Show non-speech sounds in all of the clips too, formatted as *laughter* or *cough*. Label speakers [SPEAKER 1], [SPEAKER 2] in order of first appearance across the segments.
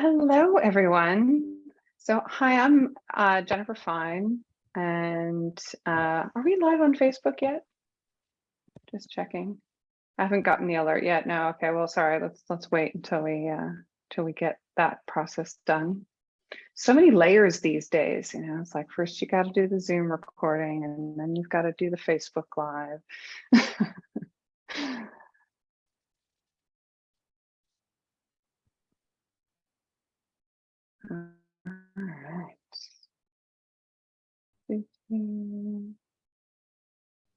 [SPEAKER 1] Hello, everyone. So, hi, I'm uh, Jennifer Fine, and uh, are we live on Facebook yet? Just checking. I haven't gotten the alert yet. No, okay. Well, sorry. Let's let's wait until we uh, until we get that process done. So many layers these days. You know, it's like first you got to do the Zoom recording, and then you've got to do the Facebook Live. *laughs* All right. It's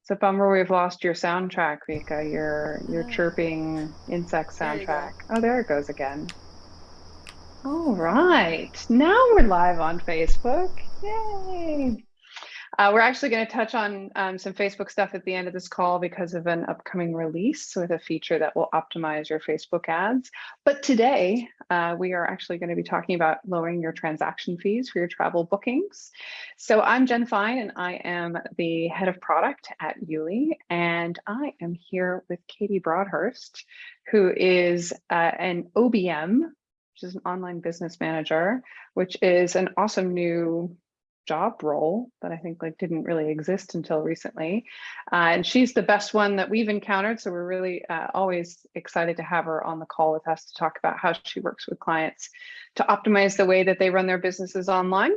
[SPEAKER 1] a bummer we've lost your soundtrack, Vika, your your chirping insect soundtrack. There oh, there it goes again. All right, now we're live on Facebook. Yay! Uh, we're actually going to touch on um, some Facebook stuff at the end of this call because of an upcoming release with a feature that will optimize your Facebook ads. But today, uh, we are actually going to be talking about lowering your transaction fees for your travel bookings. So I'm Jen Fine, and I am the head of product at YouLi, and I am here with Katie Broadhurst, who is uh, an OBM, which is an online business manager, which is an awesome new job role that I think like didn't really exist until recently. Uh, and she's the best one that we've encountered. So we're really uh, always excited to have her on the call with us to talk about how she works with clients to optimize the way that they run their businesses online.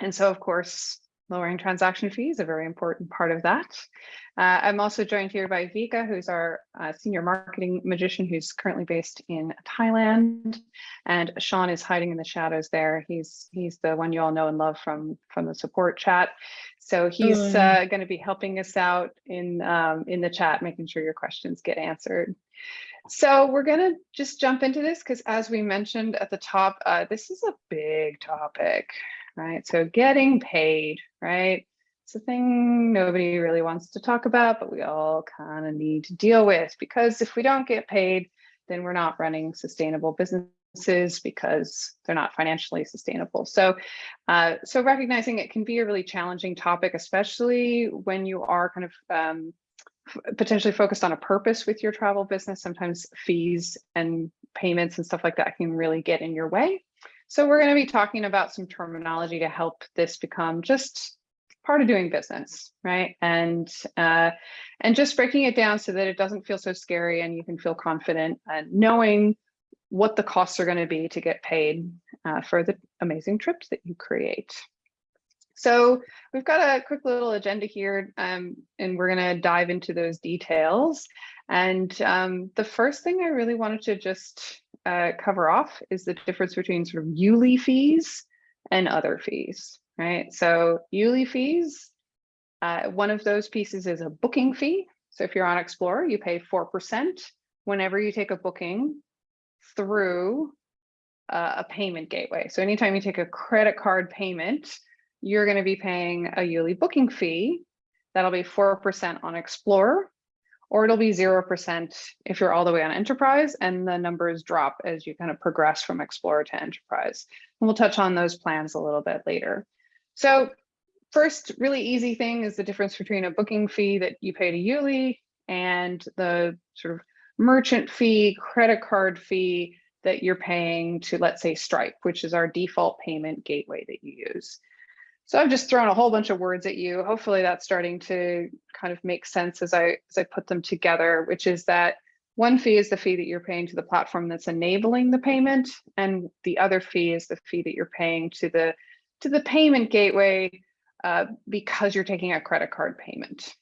[SPEAKER 1] And so of course, lowering transaction fees, a very important part of that. Uh, I'm also joined here by Vika, who's our uh, senior marketing magician who's currently based in Thailand. And Sean is hiding in the shadows there. He's he's the one you all know and love from, from the support chat. So he's uh, going to be helping us out in, um, in the chat, making sure your questions get answered. So we're going to just jump into this because as we mentioned at the top, uh, this is a big topic right? So getting paid, right? It's a thing nobody really wants to talk about, but we all kind of need to deal with because if we don't get paid, then we're not running sustainable businesses because they're not financially sustainable. So, uh, so recognizing it can be a really challenging topic, especially when you are kind of um, potentially focused on a purpose with your travel business. Sometimes fees and payments and stuff like that can really get in your way. So we're going to be talking about some terminology to help this become just part of doing business, right? And uh, and just breaking it down so that it doesn't feel so scary and you can feel confident and knowing what the costs are going to be to get paid uh, for the amazing trips that you create. So we've got a quick little agenda here um, and we're going to dive into those details. And um, the first thing I really wanted to just uh, cover off is the difference between sort of YouLi fees and other fees, right? So YouLi fees, uh, one of those pieces is a booking fee. So if you're on Explorer, you pay 4% whenever you take a booking through uh, a payment gateway. So anytime you take a credit card payment, you're going to be paying a YouLi booking fee. That'll be 4% on Explorer or it'll be 0% if you're all the way on enterprise and the numbers drop as you kind of progress from explorer to enterprise. And we'll touch on those plans a little bit later. So first really easy thing is the difference between a booking fee that you pay to YouLi and the sort of merchant fee, credit card fee that you're paying to, let's say, Stripe, which is our default payment gateway that you use. So I've just thrown a whole bunch of words at you. Hopefully that's starting to kind of make sense as I as I put them together, which is that one fee is the fee that you're paying to the platform that's enabling the payment, and the other fee is the fee that you're paying to the to the payment gateway uh, because you're taking a credit card payment.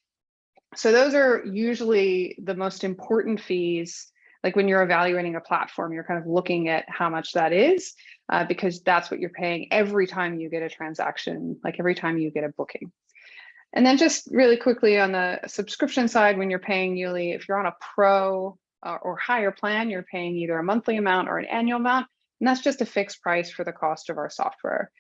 [SPEAKER 1] So those are usually the most important fees like when you're evaluating a platform, you're kind of looking at how much that is uh, because that's what you're paying every time you get a transaction, like every time you get a booking. And then just really quickly on the subscription side, when you're paying YouLi, if you're on a pro uh, or higher plan, you're paying either a monthly amount or an annual amount, and that's just a fixed price for the cost of our software.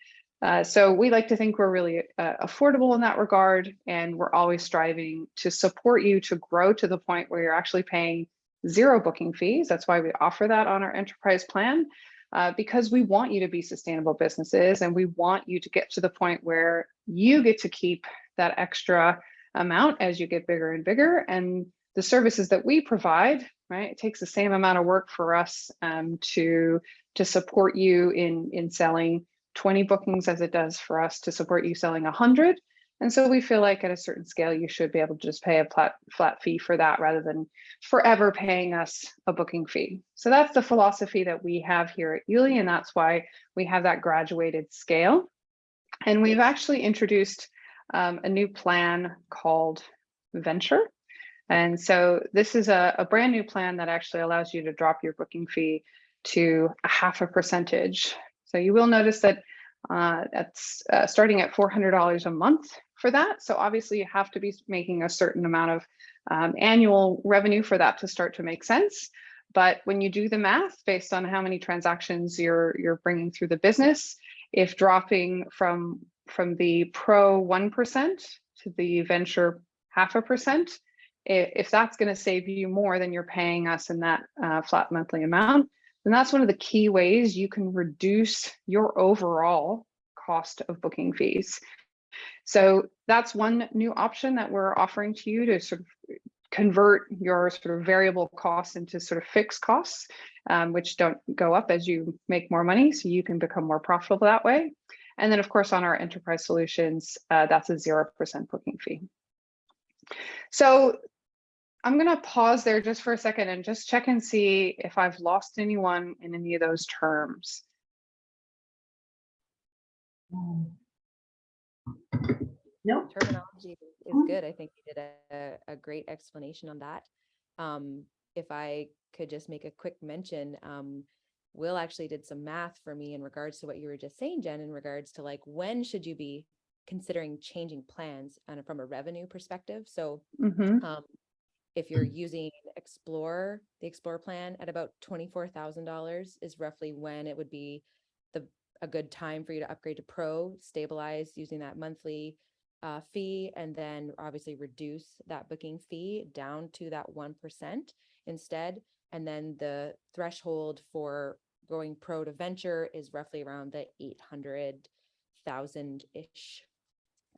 [SPEAKER 1] Uh, so we like to think we're really uh, affordable in that regard, and we're always striving to support you to grow to the point where you're actually paying zero booking fees. That's why we offer that on our enterprise plan, uh, because we want you to be sustainable businesses and we want you to get to the point where you get to keep that extra amount as you get bigger and bigger. And the services that we provide, right? It takes the same amount of work for us um, to to support you in in selling 20 bookings as it does for us to support you selling 100. And so we feel like at a certain scale, you should be able to just pay a flat, flat fee for that rather than forever paying us a booking fee. So that's the philosophy that we have here at YouLi, and that's why we have that graduated scale. And we've actually introduced um, a new plan called Venture. And so this is a, a brand new plan that actually allows you to drop your booking fee to a half a percentage. So you will notice that uh, that's uh, starting at $400 a month for that. So obviously you have to be making a certain amount of um, annual revenue for that to start to make sense. But when you do the math based on how many transactions you're you're bringing through the business, if dropping from from the pro 1% to the venture half a percent, if that's going to save you more than you're paying us in that uh, flat monthly amount, then that's one of the key ways you can reduce your overall cost of booking fees. So that's one new option that we're offering to you to sort of convert your sort of variable costs into sort of fixed costs, um, which don't go up as you make more money. So you can become more profitable that way. And then of course, on our enterprise solutions, uh, that's a 0% booking fee. So I'm going to pause there just for a second and just check and see if I've lost anyone in any of those terms.
[SPEAKER 2] No.
[SPEAKER 3] Terminology is
[SPEAKER 2] Mhm.
[SPEAKER 3] good. I think you did a, a great explanation on that. Um, if I could just make a quick mention, um, Will actually did some math for me in regards to what you were just saying, Jen, in regards to like, when should you be considering changing plans and from a revenue perspective? So
[SPEAKER 1] Mhm.
[SPEAKER 3] um, if you're using Explore, the Explore plan at about twenty-four thousand dollars is roughly when it would be the a good time for you to upgrade to Pro, stabilize using that monthly uh, fee, and then obviously reduce that booking fee down to that one percent instead. And then the threshold for going Pro to Venture is roughly around the eight hundred thousand ish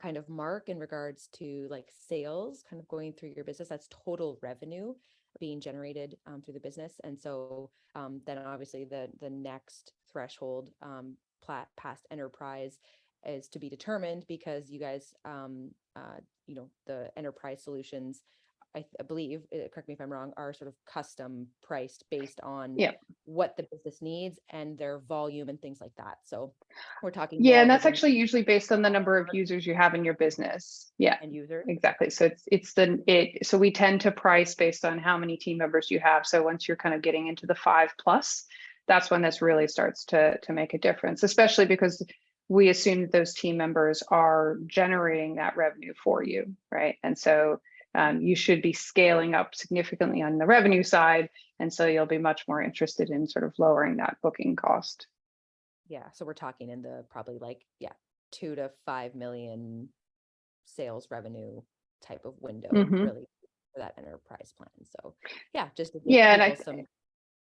[SPEAKER 3] kind of mark in regards to like sales kind of going through your business that's total revenue being generated um, through the business and so um, then obviously the the next threshold um, plat past enterprise is to be determined because you guys um, uh, you know the enterprise solutions I, I believe, uh, correct me if I'm wrong, are sort of custom priced based on
[SPEAKER 1] Yep.
[SPEAKER 3] what the business needs and their volume and things like that. So we're talking.
[SPEAKER 1] Yeah,
[SPEAKER 3] more
[SPEAKER 1] and that's actually usually based on the number of users you have in your business. Yeah,
[SPEAKER 3] End user.
[SPEAKER 1] exactly. So it's it's the it so we tend to price based on how many team members you have. So once you're kind of getting into the five plus, that's when this really starts to to make a difference, especially because we assume that those team members are generating that revenue for you, right? And so um, you should be scaling up significantly on the revenue side. And so you'll be much more interested in sort of lowering that booking cost.
[SPEAKER 3] Yeah, so we're talking in the probably like, yeah, two to five million sales revenue type of window,
[SPEAKER 1] Mhm.
[SPEAKER 3] really, for that enterprise plan. So, yeah, just
[SPEAKER 1] Yeah, and I
[SPEAKER 3] some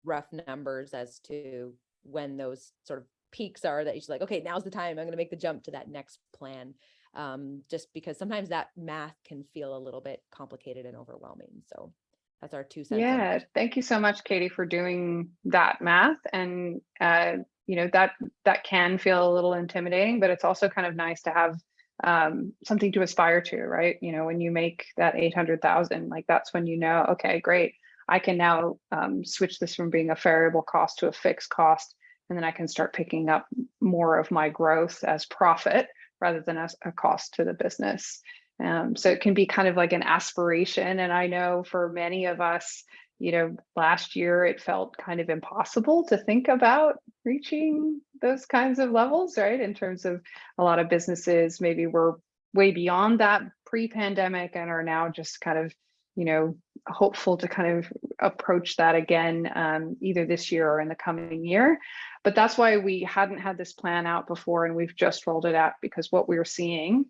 [SPEAKER 3] rough numbers as to when those sort of peaks are that you're like, okay, now's the time, I'm gonna make the jump to that next plan. Um, just because sometimes that math can feel a little bit complicated and overwhelming. So that's our two cents.
[SPEAKER 1] Yeah, thank you so much, Katie, for doing that math. And uh, you know that that can feel a little intimidating, but it's also kind of nice to have um, something to aspire to, right? You know, when you make that eight hundred thousand, like that's when you know, okay, great, I can now um, switch this from being a variable cost to a fixed cost, and then I can start picking up more of my growth as profit rather than as a cost to the business. Um, so it can be kind of like an aspiration. And I know for many of us, you know, last year it felt kind of impossible to think about reaching those kinds of levels, right? In terms of a lot of businesses, maybe were way beyond that pre-pandemic and are now just kind of, you know, hopeful to kind of approach that again, um, either this year or in the coming year. But that's why we hadn't had this plan out before and we've just rolled it out because what we're seeing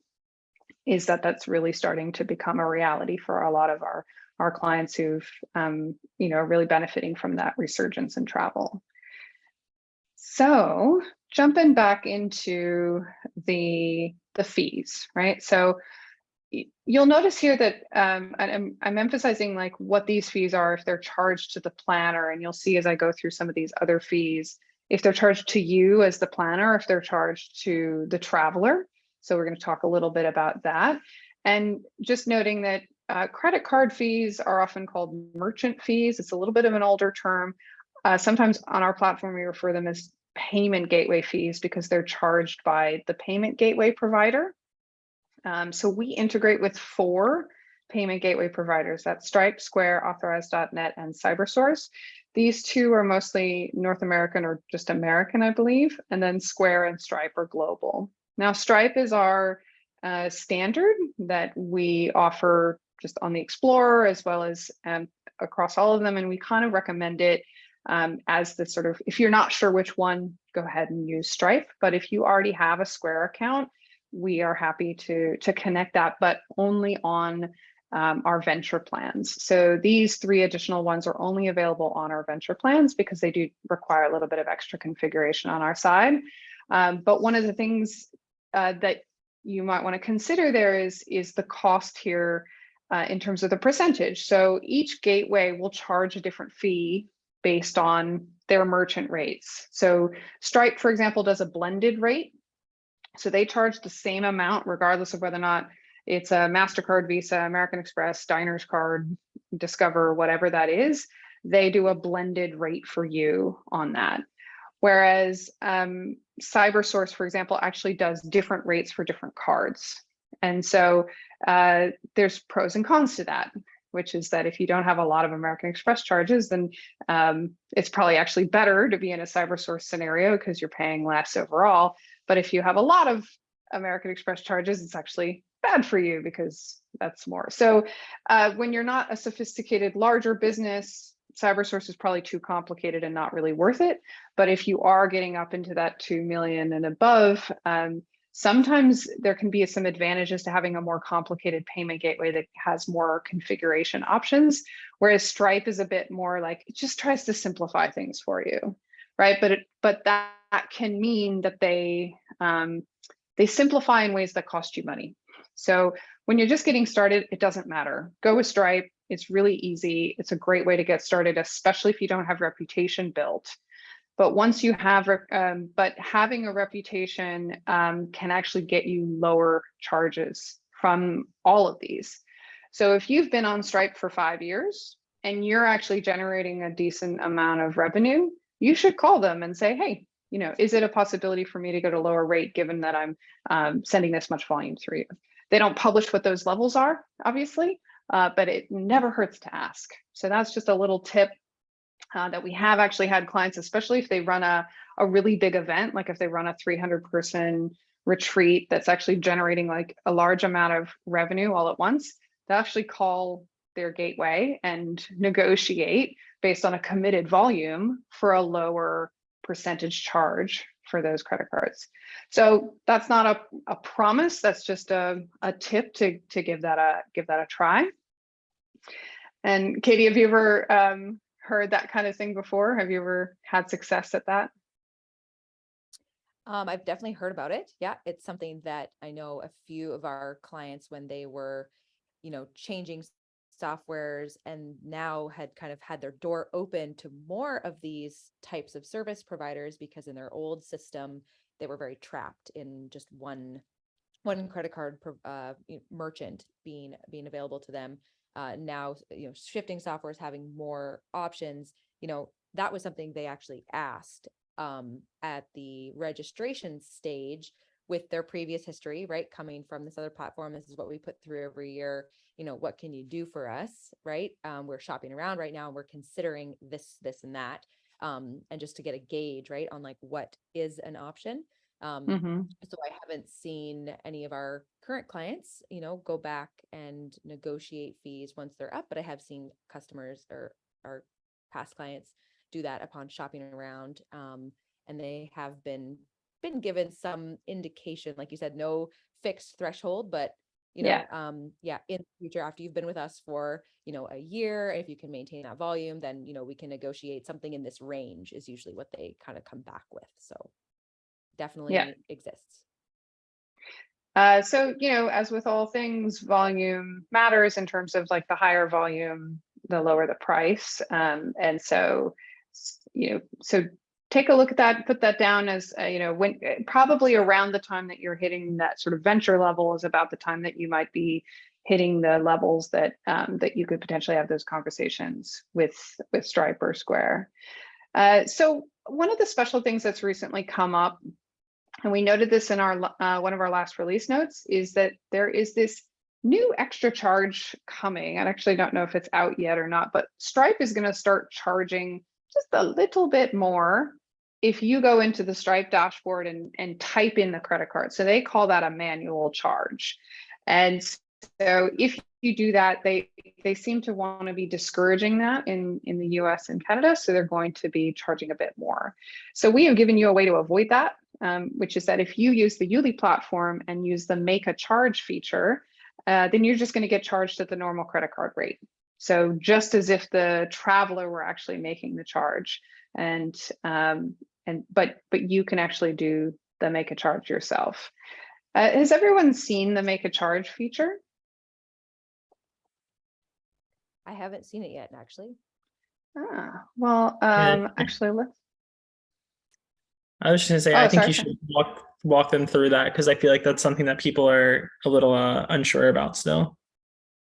[SPEAKER 1] is that that's really starting to become a reality for a lot of our our clients who've um, you know really benefiting from that resurgence in travel. So jumping back into the the fees, right? So you'll notice here that um, I'm, I'm emphasizing like what these fees are if they're charged to the planner and you'll see as I go through some of these other fees if they're charged to you as the planner if they're charged to the traveler. So we're going to talk a little bit about that. And just noting that uh, credit card fees are often called merchant fees. It's a little bit of an older term. Uh, sometimes on our platform we refer them as payment gateway fees because they're charged by the payment gateway provider um, so we integrate with four payment gateway providers. That's Stripe, Square, Authorize.net, and CyberSource. These two are mostly North American or just American, I believe, and then Square and Stripe are global. Now, Stripe is our uh, standard that we offer just on the Explorer as well as um, across all of them, and we kind of recommend it um, as the sort of, if you're not sure which one, go ahead and use Stripe. But if you already have a Square account, we are happy to, to connect that, but only on um, our venture plans. So these three additional ones are only available on our venture plans because they do require a little bit of extra configuration on our side. Um, but one of the things uh, that you might want to consider there is, is the cost here uh, in terms of the percentage. So each gateway will charge a different fee based on their merchant rates. So Stripe, for example, does a blended rate. So they charge the same amount regardless of whether or not it's a MasterCard, Visa, American Express, Diners Card, Discover, whatever that is. They do a blended rate for you on that. Whereas um, CyberSource, for example, actually does different rates for different cards. And so uh, there's pros and cons to that, which is that if you don't have a lot of American Express charges, then um, it's probably actually better to be in a CyberSource scenario because you're paying less overall. But if you have a lot of American Express charges, it's actually bad for you because that's more. So uh, when you're not a sophisticated larger business, CyberSource is probably too complicated and not really worth it. But if you are getting up into that 2 million and above, um, sometimes there can be some advantages to having a more complicated payment gateway that has more configuration options, whereas Stripe is a bit more like, it just tries to simplify things for you, right? But, it, but that, that can mean that they, um, they simplify in ways that cost you money. So when you're just getting started, it doesn't matter. Go with Stripe. It's really easy. It's a great way to get started, especially if you don't have reputation built. But once you have, um, but having a reputation um, can actually get you lower charges from all of these. So if you've been on Stripe for five years and you're actually generating a decent amount of revenue, you should call them and say, hey, you know, is it a possibility for me to get a lower rate given that I'm um, sending this much volume through you? They don't publish what those levels are, obviously, uh, but it never hurts to ask. So that's just a little tip uh, that we have actually had clients, especially if they run a, a really big event, like if they run a 300 person retreat that's actually generating like a large amount of revenue all at once, they actually call their gateway and negotiate based on a committed volume for a lower percentage charge for those credit cards. So that's not a, a promise, that's just a, a tip to, to give that a give that a try. And Katie, have you ever um, heard that kind of thing before? Have you ever had success at that?
[SPEAKER 3] Um, I've definitely heard about it. Yeah, it's something that I know a few of our clients when they were, you know, changing softwares and now had kind of had their door open to more of these types of service providers because in their old system they were very trapped in just one one credit card uh, merchant being being available to them. Uh, now you know shifting softwares having more options you know that was something they actually asked um, at the registration stage with their previous history, right? Coming from this other platform, this is what we put through every year. You know, what can you do for us, right? Um, we're shopping around right now and we're considering this, this, and that. Um, and just to get a gauge, right, on like what is an option. Um, mm -hmm. So I haven't seen any of our current clients, you know, go back and negotiate fees once they're up, but I have seen customers or our past clients do that upon shopping around. Um, and they have been been given some indication, like you said, no fixed threshold, but you know, yeah. um, yeah, in the future, after you've been with us for, you know, a year, if you can maintain that volume, then, you know, we can negotiate something in this range is usually what they kind of come back with. So definitely yeah. exists.
[SPEAKER 1] Uh, so, you know, as with all things, volume matters in terms of like the higher volume, the lower the price. Um, and so, you know, so take a look at that, put that down as, uh, you know, when uh, probably around the time that you're hitting that sort of venture level is about the time that you might be hitting the levels that um, that you could potentially have those conversations with with Stripe or Square. Uh, so one of the special things that's recently come up, and we noted this in our uh, one of our last release notes, is that there is this new extra charge coming. I actually don't know if it's out yet or not, but Stripe is going to start charging just a little bit more if you go into the Stripe dashboard and, and type in the credit card. So they call that a manual charge. And so if you do that, they they seem to want to be discouraging that in, in the US and Canada. So they're going to be charging a bit more. So we have given you a way to avoid that, um, which is that if you use the YouLi platform and use the make a charge feature, uh, then you're just going to get charged at the normal credit card rate. So just as if the traveler were actually making the charge and um, and but but you can actually do the make a charge yourself. Uh, has everyone seen the make a charge feature?
[SPEAKER 3] I haven't seen it yet, actually.
[SPEAKER 1] Ah, well, um,
[SPEAKER 2] I-
[SPEAKER 1] actually, let's.
[SPEAKER 2] I was just gonna say,
[SPEAKER 1] Oh,
[SPEAKER 2] I think
[SPEAKER 1] sorry.
[SPEAKER 2] you should walk walk them through that because I feel like that's something that people are a little uh, unsure about still,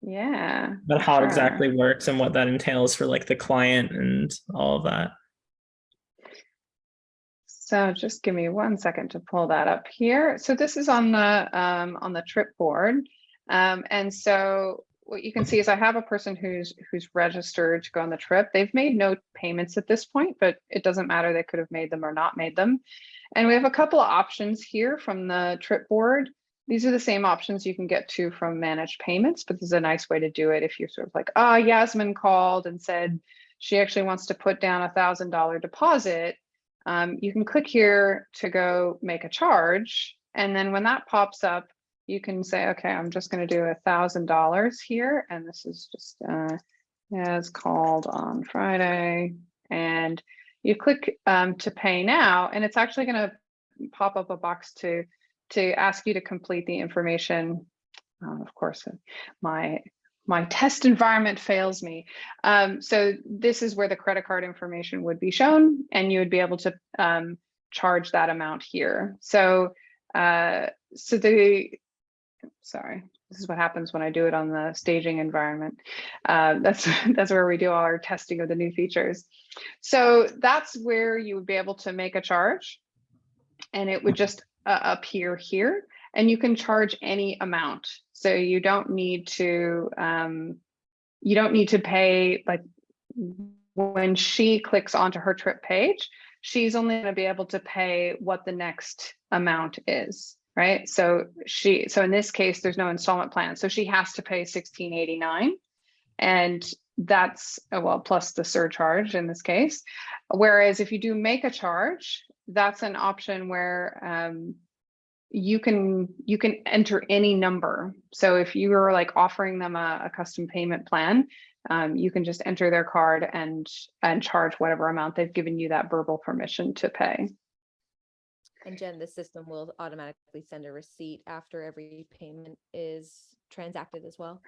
[SPEAKER 1] Yeah,
[SPEAKER 2] But how it exactly works and what that entails for like the client and all of that.
[SPEAKER 1] So just give me one second to pull that up here. So this is on the um, on the trip board, um, and so what you can see is I have a person who's who's registered to go on the trip. They've made no payments at this point, but it doesn't matter. They could have made them or not made them. And we have a couple of options here from the trip board. These are the same options you can get to from managed payments, but this is a nice way to do it if you're sort of like, ah, Yasmin called and said she actually wants to put down a thousand dollar deposit. Um, you can click here to go make a charge. And then when that pops up, you can say, okay, I'm just going to do a thousand dollars here. And this is just uh, as called on Friday. And you click um, to pay now, and it's actually going to pop up a box to to ask you to complete the information. Um, of course, my my test environment fails me. Um, so this is where the credit card information would be shown, and you would be able to um, charge that amount here. So uh, so the sorry, this is what happens when I do it on the staging environment. Uh, that's *laughs* that's where we do all our testing of the new features. So that's where you would be able to make a charge and it would just uh, appear here and you can charge any amount. So you don't need to, um, you don't need to pay like when she clicks onto her trip page, she's only going to be able to pay what the next amount is right? So she, so in this case, there's no installment plan. So she has to pay 1689 and that's, uh, well, plus the surcharge in this case. Whereas if you do make a charge, that's an option where um, you can you can enter any number. So if you were like offering them a, a custom payment plan, um, you can just enter their card and and charge whatever amount they've given you that verbal permission to pay.
[SPEAKER 3] And Jen, the system will automatically send a receipt after every payment is transacted as well.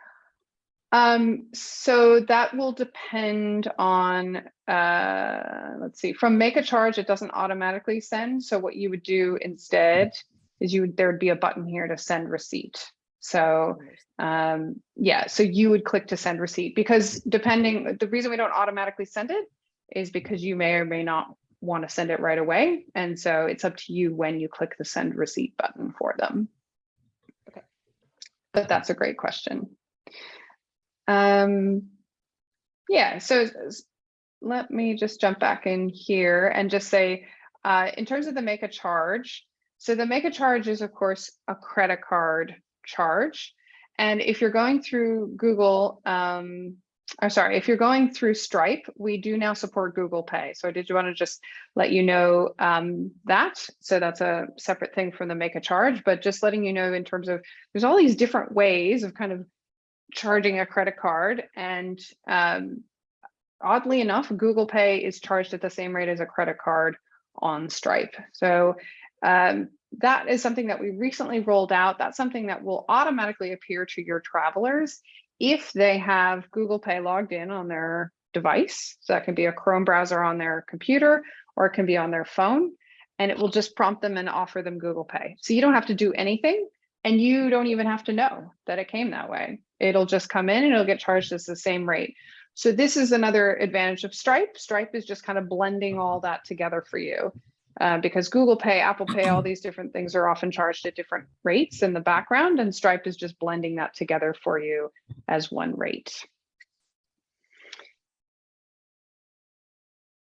[SPEAKER 1] Um, so that will depend on, uh, let's see, from make a charge, it doesn't automatically send. So what you would do instead is you would, there would be a button here to send receipt. So um, yeah, so you would click to send receipt because depending, the reason we don't automatically send it is because you may or may not want to send it right away. And so it's up to you when you click the send receipt button for them.
[SPEAKER 3] Okay.
[SPEAKER 1] But that's a great question. Um, yeah, so let me just jump back in here and just say, uh, in terms of the make a charge, so the make a charge is of course a credit card charge. And if you're going through Google, um, or sorry, if you're going through Stripe, we do now support Google Pay. So I did want to just let you know um, that. So that's a separate thing from the make a charge, but just letting you know in terms of there's all these different ways of kind of charging a credit card and um, oddly enough, Google Pay is charged at the same rate as a credit card on Stripe. So um, that is something that we recently rolled out. That's something that will automatically appear to your travelers if they have Google Pay logged in on their device. So that can be a Chrome browser on their computer or it can be on their phone and it will just prompt them and offer them Google Pay. So you don't have to do anything and you don't even have to know that it came that way. It'll just come in and it'll get charged as the same rate. So this is another advantage of Stripe. Stripe is just kind of blending all that together for you. Uh, because Google Pay, Apple Pay, all these different things are often charged at different rates in the background, and Stripe is just blending that together for you as one rate.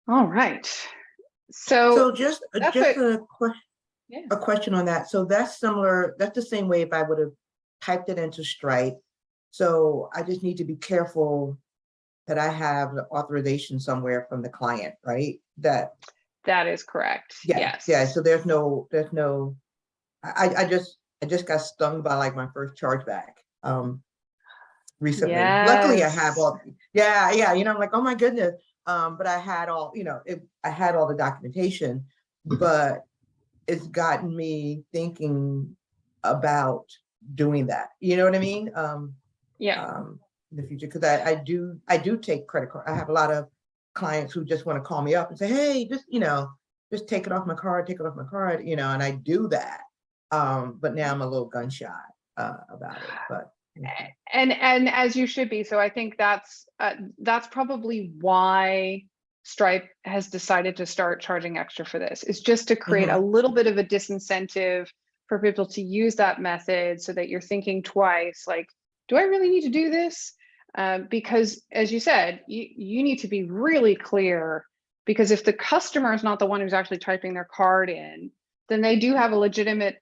[SPEAKER 1] All right.
[SPEAKER 4] So
[SPEAKER 1] So,
[SPEAKER 4] just, uh, just
[SPEAKER 1] what-
[SPEAKER 4] a question,
[SPEAKER 1] Yeah.
[SPEAKER 4] a question on that. So that's similar, that's the same way if I would have typed it into Stripe. So I just need to be careful that I have the authorization somewhere from the client, right? That,
[SPEAKER 1] that is correct.
[SPEAKER 4] yeah,
[SPEAKER 1] Yes.
[SPEAKER 4] yeah, so there's no, there's no, I, I- just, I just got stung by like my first chargeback. Um, recently. Luckily I have all, yeah, yeah, you know, I'm like, oh my goodness. Um, but I had all, you know, it, I had all the documentation, but it's gotten me thinking about doing that. You know what I mean? Um,
[SPEAKER 1] Yeah.
[SPEAKER 4] um, in the future, because I, I do, I do take credit card. I have a lot of clients who just want to call me up and say, hey, just, you know, just take it off my card, take it off my card, you know, and I do that. Um, but now I'm a little gun shy, uh, about it, *sighs* but.
[SPEAKER 1] and and as you should be so i think that's uh, that's probably why stripe has decided to start charging extra for this is just to create a little bit of a disincentive for people to use that method so that you're thinking twice like do i really need to do this um, because as you said you, you need to be really clear because if the customer is not the one who's actually typing their card in then they do have a legitimate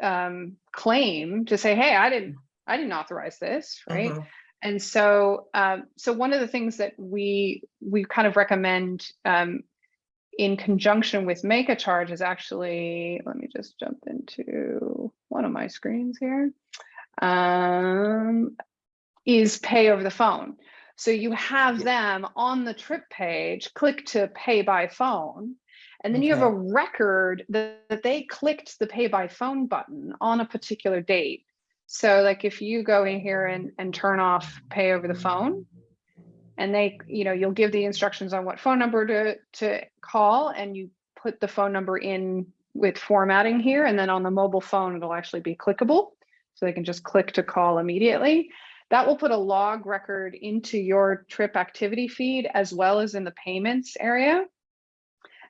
[SPEAKER 1] um, claim to say hey i didn't I didn't authorize this, right?
[SPEAKER 4] Mhm.
[SPEAKER 1] And so, um, so one of the things that we we kind of recommend um, in conjunction with Make a Charge is actually, let me just jump into one of my screens here, um, is pay over the phone. So you have them on the trip page, click to pay by phone, and then you have a record that, that they clicked the pay by phone button on a particular date. So like if you go in here and, and turn off pay over the phone, and they, you know, you'll give the instructions on what phone number to, to call and you put the phone number in with formatting here. And then on the mobile phone, it'll actually be clickable. So they can just click to call immediately. That will put a log record into your trip activity feed as well as in the payments area.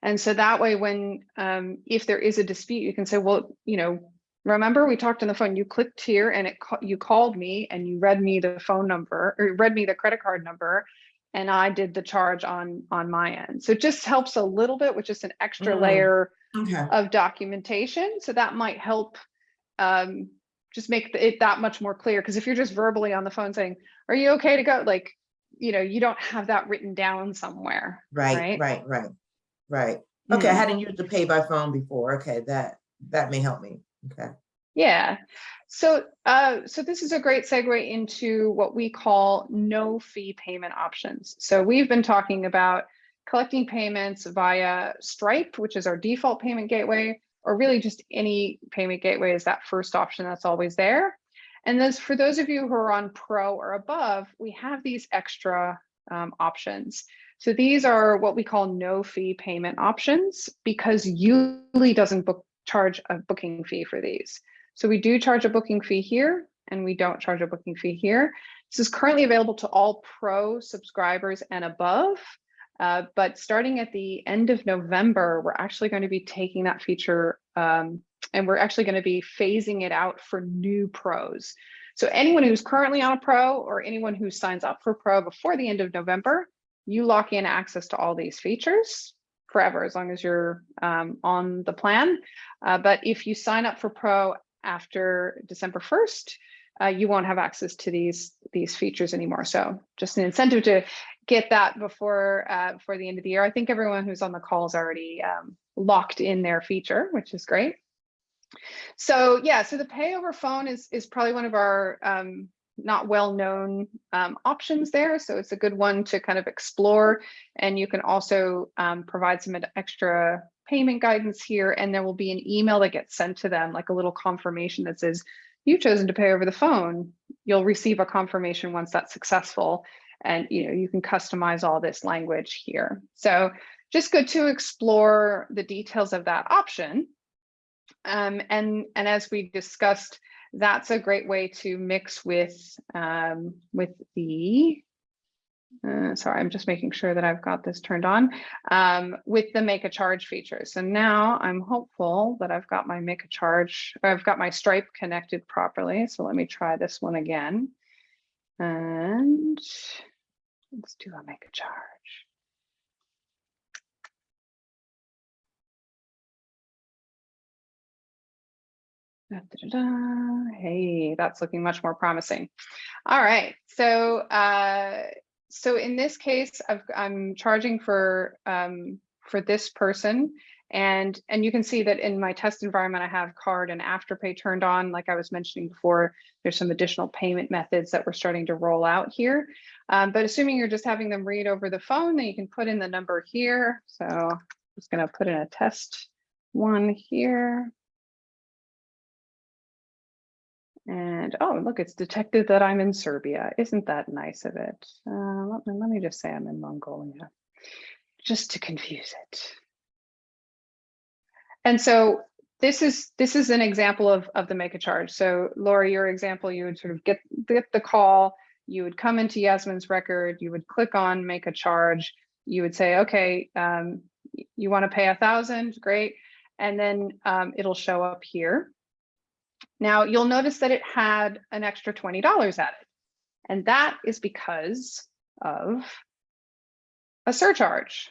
[SPEAKER 1] And so that way, when um, if there is a dispute, you can say, well, you know, remember we talked on the phone, you clicked here and it ca- you called me and you read me the phone number or read me the credit card number and I did the charge on on my end. So it just helps a little bit with just an extra
[SPEAKER 4] Mm.
[SPEAKER 1] layer
[SPEAKER 4] Okay,
[SPEAKER 1] of documentation. So that might help um, just make it that much more clear. Because if you're just verbally on the phone saying, "Are you okay to go?" Like, you know, you don't have that written down somewhere.
[SPEAKER 4] right,
[SPEAKER 1] right?
[SPEAKER 4] right, right, right. Okay, I
[SPEAKER 1] Mm.
[SPEAKER 4] hadn't used the pay by phone before. Okay, that, that may help me. Okay.
[SPEAKER 1] Yeah. So, uh, so this is a great segue into what we call no fee payment options. So we've been talking about collecting payments via Stripe, which is our default payment gateway, or really just any payment gateway is that first option that's always there. And those for those of you who are on Pro or above, we have these extra um, options. So these are what we call no fee payment options because YouLi doesn't book charge a booking fee for these. So we do charge a booking fee here and we don't charge a booking fee here. This is currently available to all pro subscribers and above. Uh, but starting at the end of November, we're actually going to be taking that feature um, and we're actually going to be phasing it out for new pros. So anyone who's currently on a pro or anyone who signs up for pro before the end of November, you lock in access to all these features forever as long as you're um, on the plan. Uh, but if you sign up for pro after December 1st, uh, you won't have access to these these features anymore. So just an incentive to get that before uh, before the end of the year. I think everyone who's on the call is already um, locked in their feature, which is great. So yeah, so the pay over phone is is probably one of our um, not well-known um, options there. So it's a good one to kind of explore. And you can also um, provide some extra payment guidance here. And there will be an email that gets sent to them, like a little confirmation that says, you've chosen to pay over the phone. You'll receive a confirmation once that's successful. And you know you can customize all this language here. So just good to explore the details of that option. Um, and, and as we discussed, that's a great way to mix with um, with the uh, sorry, I'm just making sure that I've got this turned on um, with the make a charge feature. So now I'm hopeful that I've got my make a charge, I've got my Stripe connected properly. So let me try this one again. And let's do a make a charge. Da, da, da. Hey, that's looking much more promising. All right, so uh, so in this case, I've, I'm charging for um, for this person, and and you can see that in my test environment, I have card and afterpay turned on. Like I was mentioning before, there's some additional payment methods that we're starting to roll out here. Um, but assuming you're just having them read over the phone, then you can put in the number here. So I'm just going to put in a test one here. And oh, look, it's detected that I'm in Serbia. Isn't that nice of it? Uh, let, me, let me just say I'm in Mongolia, just to confuse it. And so this is this is an example of, of the make a charge. So Laura, your example, you would sort of get, get the call, you would come into Yasmin's record, you would click on make a charge, you would say, okay, um, you want to pay a thousand, great. And then um, it'll show up here. Now you'll notice that it had an extra $20 added. And that is because of a surcharge.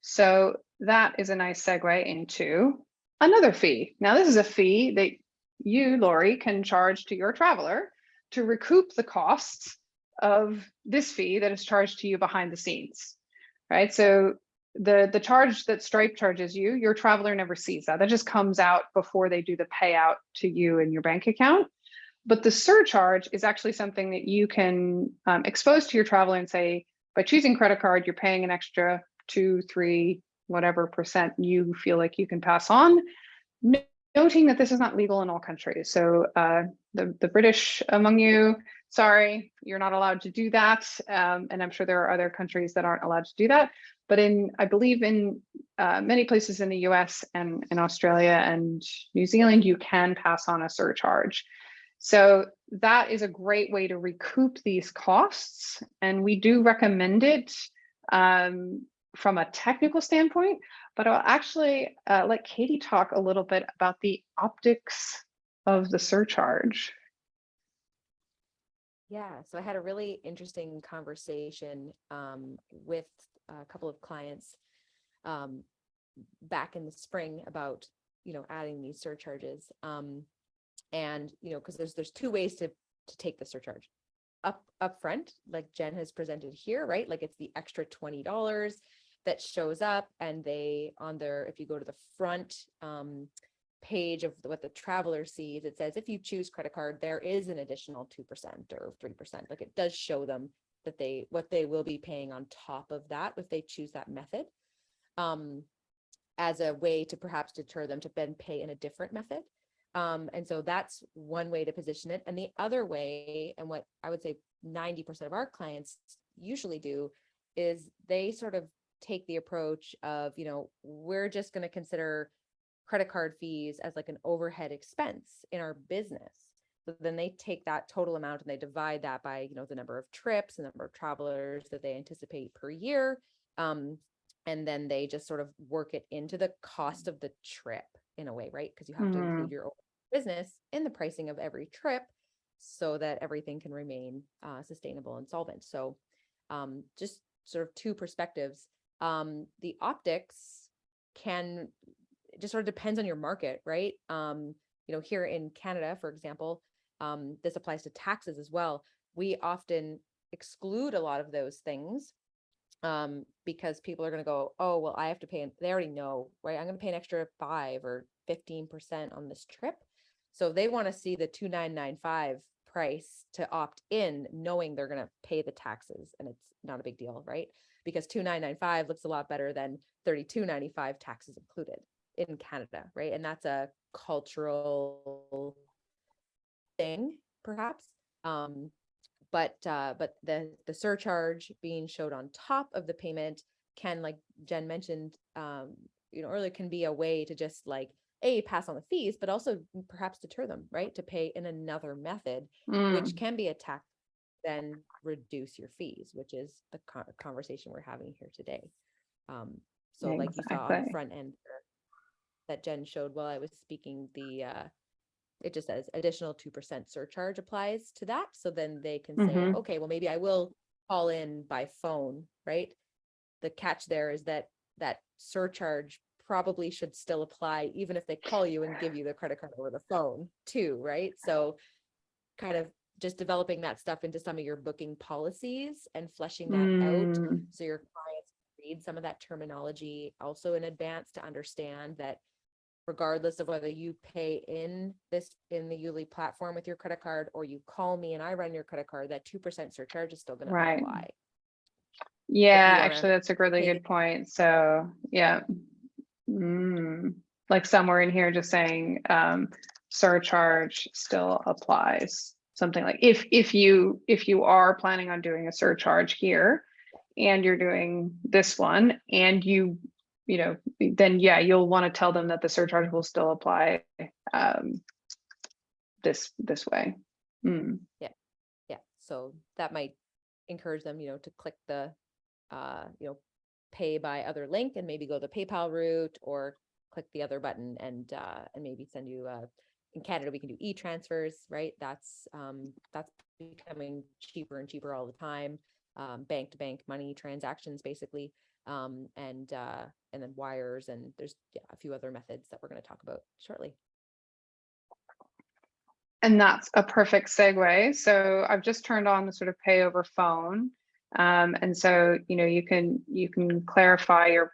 [SPEAKER 1] So that is a nice segue into another fee. Now this is a fee that you, Lori, can charge to your traveler to recoup the costs of this fee that is charged to you behind the scenes, right? So the the charge that Stripe charges you, your traveler never sees that. That just comes out before they do the payout to you in your bank account. But the surcharge is actually something that you can um, expose to your traveler and say, by choosing credit card, you're paying an extra two, three, whatever percent you feel like you can pass on. Noting that this is not legal in all countries. So uh, the, the British among you, sorry, you're not allowed to do that. Um, and I'm sure there are other countries that aren't allowed to do that. But in, I believe in uh, many places in the US and in Australia and New Zealand, you can pass on a surcharge. So that is a great way to recoup these costs. And we do recommend it um, from a technical standpoint, but I'll actually uh, let Katie talk a little bit about the optics of the surcharge.
[SPEAKER 3] Yeah, so I had a really interesting conversation um, with a couple of clients um, back in the spring about, you know, adding these surcharges. Um, and, you know, because there's there's two ways to to take the surcharge. Up up front, like Jen has presented here, right? Like it's the extra $20 that shows up and they on their, if you go to the front um, page of what the traveler sees, it says if you choose credit card, there is an additional 2% or 3%. Like it does show them that they what they will be paying on top of that if they choose that method um, as a way to perhaps deter them to then pay in a different method. Um, and so that's one way to position it. And the other way, and what I would say 90% of our clients usually do, is they sort of take the approach of, you know, we're just going to consider credit card fees as like an overhead expense in our business. So then they take that total amount and they divide that by, you know, the number of trips, the number of travelers that they anticipate per year. Um, and then they just sort of work it into the cost of the trip in a way, right? Because you have mm to include
[SPEAKER 1] Mm-hmm.
[SPEAKER 3] your business in the pricing of every trip so that everything can remain uh, sustainable and solvent. So um, just sort of two perspectives. Um, the optics can just sort of depends on your market, right? Um, you know, here in Canada, for example, um, this applies to taxes as well. We often exclude a lot of those things um, because people are going to go, oh, well, I have to pay. They already know, right? I'm going to pay an extra five or 15% on this trip. So they want to see the 2995 price to opt in, knowing they're gonna pay the taxes and it's not a big deal, right? Because two nine nine five looks a lot better than thirty-two ninety-five taxes included in Canada, right? And that's a cultural thing, perhaps. Um, but uh, but the the surcharge being showed on top of the payment can, like Jen mentioned, um, you know, earlier can be a way to just like a pass on the fees, but also perhaps deter them, right? To pay in another method,
[SPEAKER 1] Mm,
[SPEAKER 3] which can be a tax, then reduce your fees, which is the con- conversation we're having here today. Um, so like you saw on the front end that Jen showed while I was speaking, the uh, it just says additional two percent surcharge applies to that. So then they can say,
[SPEAKER 1] Mhm.
[SPEAKER 3] okay, well, maybe I will call in by phone, right? The catch there is that that surcharge probably should still apply even if they call you and give you the credit card over the phone too, right? So kind of just developing that stuff into some of your booking policies and fleshing that out
[SPEAKER 1] mm,
[SPEAKER 3] so your clients read some of that terminology also in advance to understand that regardless of whether you pay in this in the YouLi platform with your credit card or you call me and I run your credit card, that two percent surcharge is still gonna
[SPEAKER 1] Right.
[SPEAKER 3] apply.
[SPEAKER 1] Yeah, actually, that's a really good point. So, yeah. Mm, like somewhere in here just saying, um, surcharge still applies. Something like if, if you, if you are planning on doing a surcharge here and you're doing this one and you, you know, then yeah, you'll want to tell them that the surcharge will still apply, um, this, this way. Mm,
[SPEAKER 3] Yeah, so that might encourage them, you know, to click the uh, you know, pay by other link and maybe go the PayPal route or click the other button and uh and maybe send you uh in Canada we can do e-transfers, right? That's um that's becoming cheaper and cheaper all the time. Um bank to bank money transactions basically. Um and uh and then wires and there's yeah, a few other methods that we're going to talk about shortly.
[SPEAKER 1] And that's a perfect segue. So I've just turned on the sort of pay over phone. Um, and so, you know, you can you can clarify your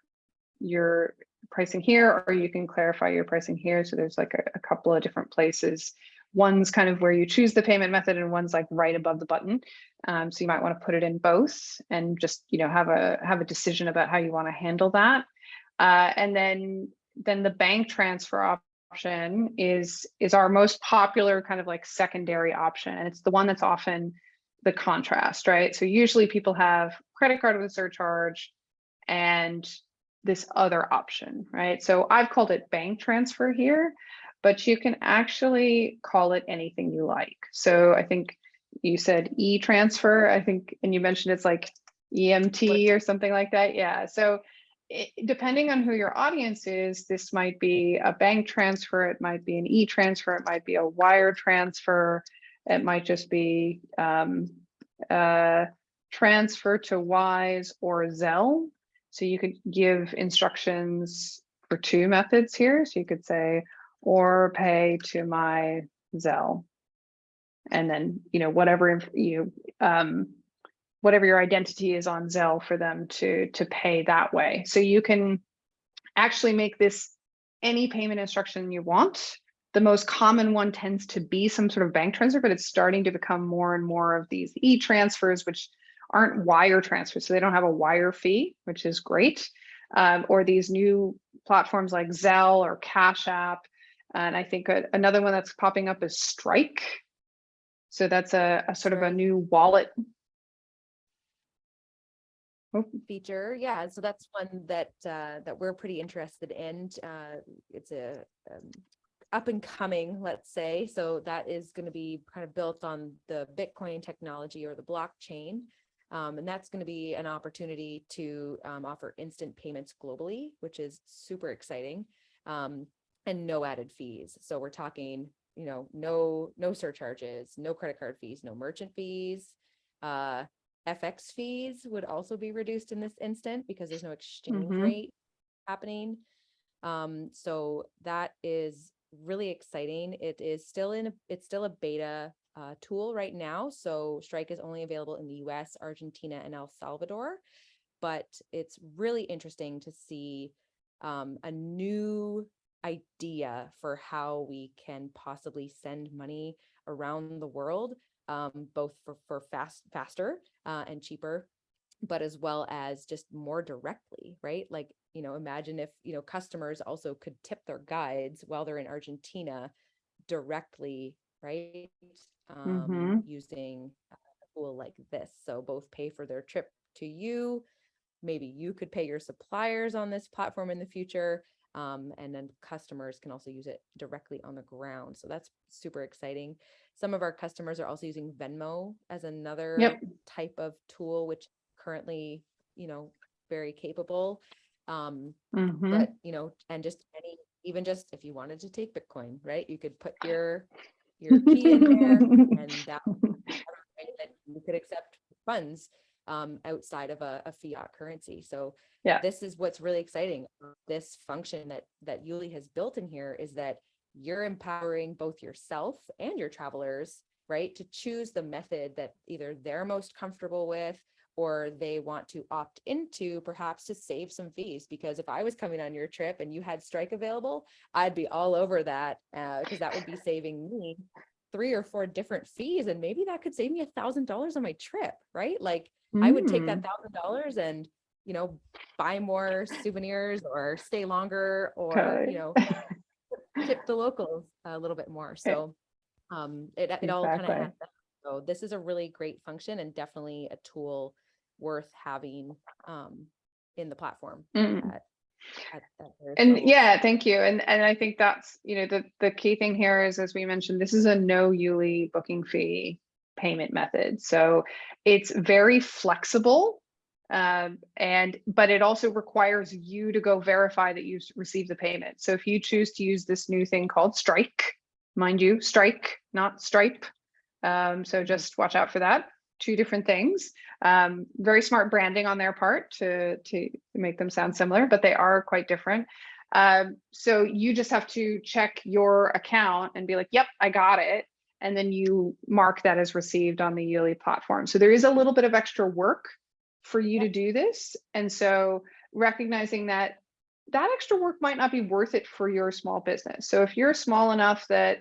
[SPEAKER 1] your pricing here, or you can clarify your pricing here. So there's like a, a couple of different places. One's kind of where you choose the payment method, and one's like right above the button. Um, so you might want to put it in both, and just you know have a have a decision about how you want to handle that. Uh, and then then the bank transfer option is is our most popular kind of like secondary option and it's the one that's often the contrast right? So usually people have credit card with a surcharge and this other option right? So i've called it bank transfer here but you can actually call it anything you like. So i think you said e-transfer i think and you mentioned it's like emt or something like that yeah. So it, depending on who your audience is, this might be a bank transfer, it might be an e-transfer, it might be a wire transfer, it might just be um, uh, transfer to Wise or Zelle. So you could give instructions for two methods here. So you could say, or pay to my Zelle. And then, you know, whatever you, um, whatever your identity is on Zelle for them to to pay that way. So you can actually make this any payment instruction you want. The most common one tends to be some sort of bank transfer, but it's starting to become more and more of these e-transfers, which aren't wire transfers. So they don't have a wire fee, which is great. Um, or these new platforms like Zelle or Cash App. And I think a, another one that's popping up is Strike. So that's a, a sort of a new wallet
[SPEAKER 3] feature. Yeah, so that's one that uh, that we're pretty interested in. Uh, it's a um, up and coming, let's say. So that is going to be kind of built on the Bitcoin technology or the blockchain. Um, and that's going to be an opportunity to um, offer instant payments globally, which is super exciting, um, and no added fees. So we're talking, you know, no no surcharges, no credit card fees, no merchant fees. Uh, FX fees would also be reduced in this instant because there's no exchange
[SPEAKER 1] Mhm.
[SPEAKER 3] rate happening. Um, so that is really exciting. It is still in, it's still a beta uh, tool right now. So Strike is only available in the US, Argentina, and El Salvador. But it's really interesting to see um, a new idea for how we can possibly send money around the world, um, both for, for fast, faster, uh, and cheaper, but as well as just more directly, right? Like, you know, imagine if, you know, customers also could tip their guides while they're in Argentina directly, right? Um,
[SPEAKER 1] Mhm.
[SPEAKER 3] using a tool like this. So both pay for their trip to you. Maybe you could pay your suppliers on this platform in the future. Um, and then customers can also use it directly on the ground. So that's super exciting. Some of our customers are also using Venmo as another
[SPEAKER 1] Yep.
[SPEAKER 3] type of tool, which currently, you know, very capable. Um,
[SPEAKER 1] Mhm.
[SPEAKER 3] but you know, and just any, even just if you wanted to take Bitcoin, right? You could put your your *laughs* key in there and *laughs* that would be that you could accept funds um, outside of a, a fiat currency. So
[SPEAKER 1] Yeah.
[SPEAKER 3] this is what's really exciting. This function that that YouLi has built in here is that you're empowering both yourself and your travelers, right, to choose the method that either they're most comfortable with or they want to opt into perhaps to save some fees because if I was coming on your trip and you had strike available, I'd be all over that because that would be *laughs* saving me three or four different fees and maybe that could save me a thousand dollars on my trip, right? Like I would take that
[SPEAKER 1] Mm.
[SPEAKER 3] thousand dollars and you know buy more souvenirs or stay longer or
[SPEAKER 1] Totally.
[SPEAKER 3] you know *laughs* tip the locals a little bit more. So um it it all kind of
[SPEAKER 1] Exactly.
[SPEAKER 3] adds up. So this is a really great function and definitely a tool worth having um in the platform.
[SPEAKER 1] Mm.
[SPEAKER 3] at- at- at
[SPEAKER 1] And
[SPEAKER 3] levels.
[SPEAKER 1] yeah, thank you. And and I think that's, you know, the the key thing here is, as we mentioned, this is a no YouLi booking fee payment method. So it's very flexible. Um, and but it also requires you to go verify that you've received the payment. So if you choose to use this new thing called Strike, mind you, Strike, not Stripe. Um, so just watch out for that. Two different things. Um, very smart branding on their part to to make them sound similar, but they are quite different. Um, so you just have to check your account and be like, "Yep, I got it," and then you mark that as received on the YouLi platform. So there is a little bit of extra work for you to do this, and so recognizing that that extra work might not be worth it for your small business. So if you're small enough that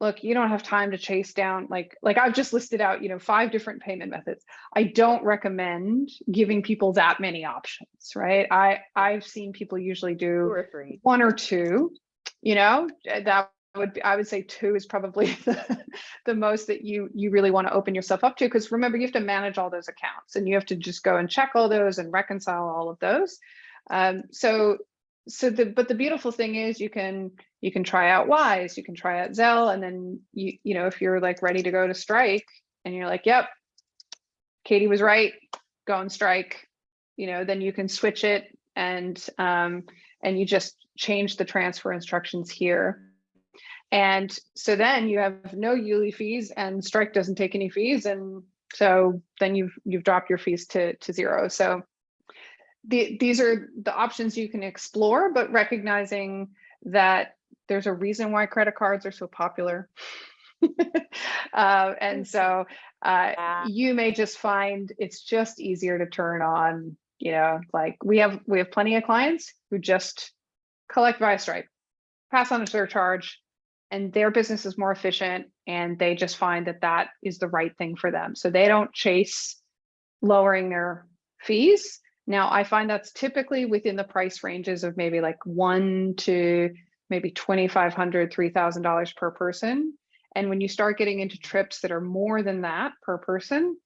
[SPEAKER 1] look, you don't have time to chase down like like I've just listed out, you know, five different payment methods. I don't recommend giving people that many options, right? I I've seen people usually
[SPEAKER 3] Two
[SPEAKER 1] do
[SPEAKER 3] or three.
[SPEAKER 1] one or two, you know, uh, that would be, I would say two is probably *laughs* the, the most that you you really want to open yourself up to because remember you have to manage all those accounts and you have to just go and check all those and reconcile all of those. Um, so so the but the beautiful thing is you can you can try out Wise, you can try out Zelle, and then you you know if you're like ready to go to Strike and you're like, yep, Katie was right, go on Strike, you know, then you can switch it and um, and you just change the transfer instructions here. And so then you have no YouLi fees and Strike doesn't take any fees. And so then you've you've dropped your fees to, to zero. So the, these are the options you can explore, but recognizing that there's a reason why credit cards are so popular. *laughs* uh, and so uh,
[SPEAKER 3] Yeah.
[SPEAKER 1] you may just find it's just easier to turn on, you know, like we have we have plenty of clients who just collect via Stripe, pass on a surcharge, and their business is more efficient and they just find that that is the right thing for them. So they don't chase lowering their fees. Now, I find that's typically within the price ranges of maybe like one to maybe $2,500, $3,000 per person. And when you start getting into trips that are more than that per person,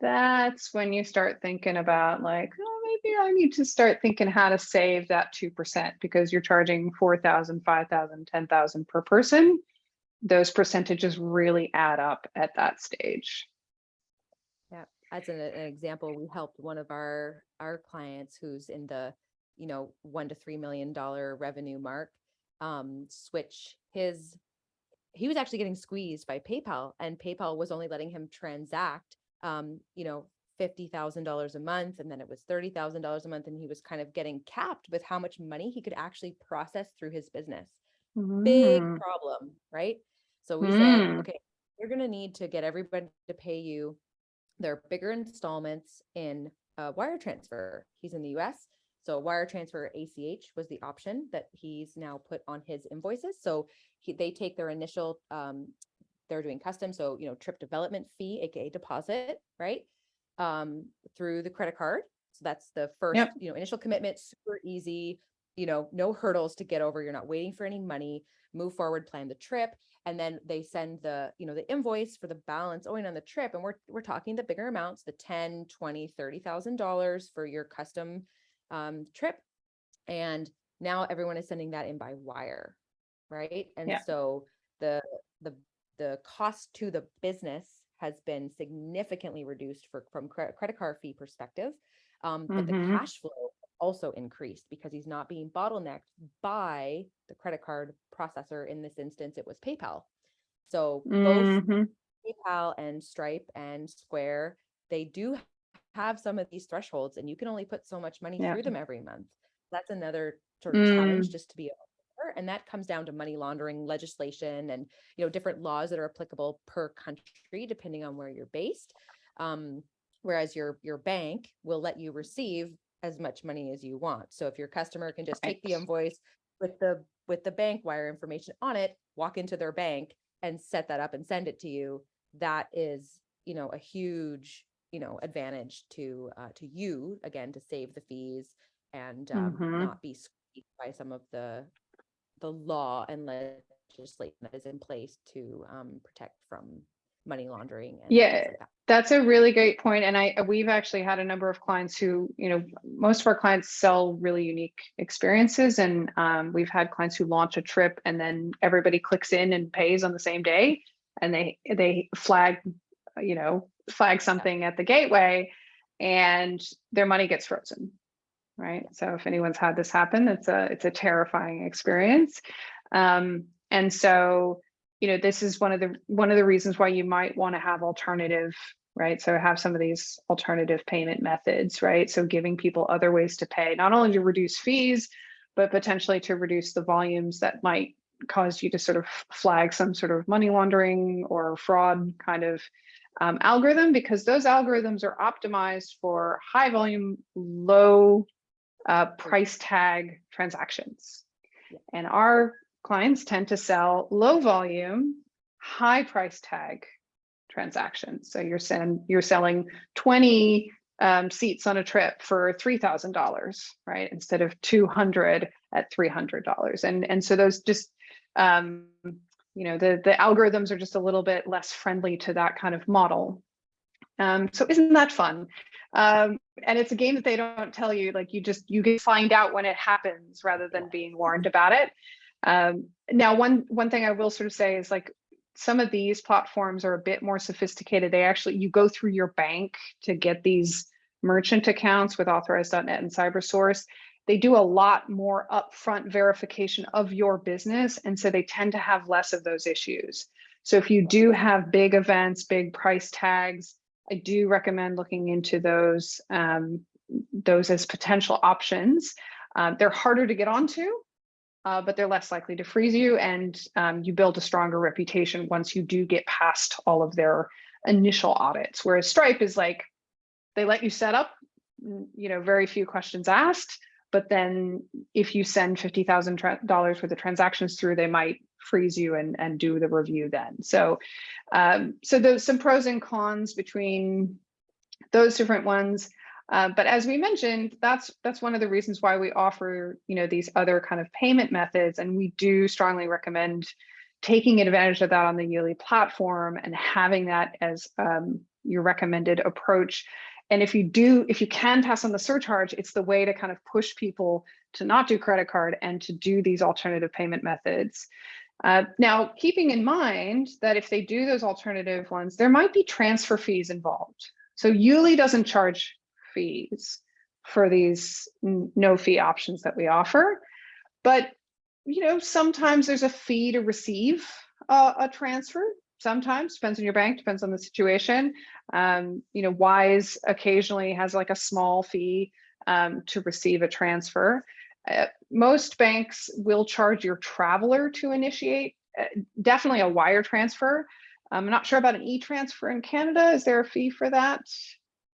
[SPEAKER 1] that's when you start thinking about like, oh, maybe I need to start thinking how to save that 2% because you're charging 4,000, 5,000, 10,000 per person. Those percentages really add up at that stage.
[SPEAKER 3] Yeah, as an, an example, we helped one of our, our clients who's in the, you know, one to three million dollar revenue mark, um, switch his, he was actually getting squeezed by PayPal and PayPal was only letting him transact, um, you know, fifty thousand dollars a month, and then it was thirty thousand dollars a month, and he was kind of getting capped with how much money he could actually process through his business big
[SPEAKER 1] Mm,
[SPEAKER 3] problem, right? So we
[SPEAKER 1] Mm.
[SPEAKER 3] said, okay, you're gonna need to get everybody to pay you their bigger installments in a wire transfer. He's in the US. So wire transfer ACH was the option that he's now put on his invoices. So he, they take their initial um, they're doing custom, so, you know, trip development fee, AKA deposit, right? Um, through the credit card. So that's the first,
[SPEAKER 1] Yep.
[SPEAKER 3] you know, initial commitment, super easy, you know, no hurdles to get over. You're not waiting for any money, move forward, plan the trip. And then they send the, you know, the invoice for the balance owing on the trip. And we're, we're talking the bigger amounts, the 10, 20, 30,000 dollars for your custom um, trip. And now everyone is sending that in by wire, right? And
[SPEAKER 1] Yeah.
[SPEAKER 3] so the, the, the cost to the business has been significantly reduced for, from cre- credit card fee perspective. Um, but the
[SPEAKER 1] Mhm.
[SPEAKER 3] cash flow also increased because he's not being bottlenecked by the credit card processor. In this instance, it was PayPal. So both
[SPEAKER 1] Mhm.
[SPEAKER 3] PayPal and Stripe and Square, they do have some of these thresholds and you can only put so much money
[SPEAKER 1] Yeah.
[SPEAKER 3] through them every month. That's another sort of challenge
[SPEAKER 1] Mm.
[SPEAKER 3] just to be aware. And that comes down to money laundering legislation and, you know, different laws that are applicable per country, depending on where you're based. Um, whereas your, your bank will let you receive as much money as you want. So if your customer can just take the invoice with the, with the bank wire information on it, walk into their bank and set that up and send it to you, that is, you know, a huge, you know, advantage to, uh, to you, again, to save the fees and, um,
[SPEAKER 1] Mhm.
[SPEAKER 3] not be squeezed by some of the, the law and legislation that is in place to, um, protect from money laundering and
[SPEAKER 1] Yeah,
[SPEAKER 3] like that.
[SPEAKER 1] That's a really great point, and I we've actually had a number of clients who, you know, most of our clients sell really unique experiences, and um, we've had clients who launch a trip and then everybody clicks in and pays on the same day, and they they flag, you know, flag something at the gateway, and their money gets frozen, right? So if anyone's had this happen, it's a it's a terrifying experience, um, and so you know this is one of the one of the reasons why you might want to have alternative right? So have some of these alternative payment methods right? So giving people other ways to pay not only to reduce fees but potentially to reduce the volumes that might cause you to sort of flag some sort of money laundering or fraud kind of um, algorithm because those algorithms are optimized for high volume low uh, price tag transactions and our clients tend to sell low volume, high price tag transactions. So you're send, you're selling 20 um, seats on a trip for $3,000, right? Instead of 200 at $300. And, and so those just, um, you know, the, the algorithms are just a little bit less friendly to that kind of model. Um, so isn't that fun? Um, and it's a game that they don't tell you, like you just, you can find out when it happens rather than being warned about it. Um, now, one one thing I will sort of say is like some of these platforms are a bit more sophisticated. They actually you go through your bank to get these merchant accounts with Authorize.net and CyberSource. They do a lot more upfront verification of your business, and so they tend to have less of those issues. So if you do have big events, big price tags, I do recommend looking into those um, those as potential options. Uh, they're harder to get onto, uh, but they're less likely to freeze you and um, you build a stronger reputation once you do get past all of their initial audits. Whereas Stripe is like, they let you set up, mm, you know, very few questions asked, but then if you send $50,000 worth of transactions through, they might freeze you and, and do the review then. So, um, so there's some pros and cons between those different ones. Uh, but as we mentioned, that's that's one of the reasons why we offer you know these other kind of payment methods, and we do strongly recommend taking advantage of that on the YouLi platform and having that as um, your recommended approach. And if you do, if you can pass on the surcharge, it's the way to kind of push people to not do credit card and to do these alternative payment methods. Uh, now, keeping in mind that if they do those alternative ones, there might be transfer fees involved. So YouLi doesn't charge fees for these no fee options that we offer. But, you know, sometimes there's a fee to receive a, a transfer. Sometimes depends on your bank, depends on the situation. Um, you know, Wise occasionally has like a small fee um, to receive a transfer. Uh, most banks will charge your traveler to initiate, uh, definitely a wire transfer. I'm not sure about an e-transfer in Canada. Is there a fee for that?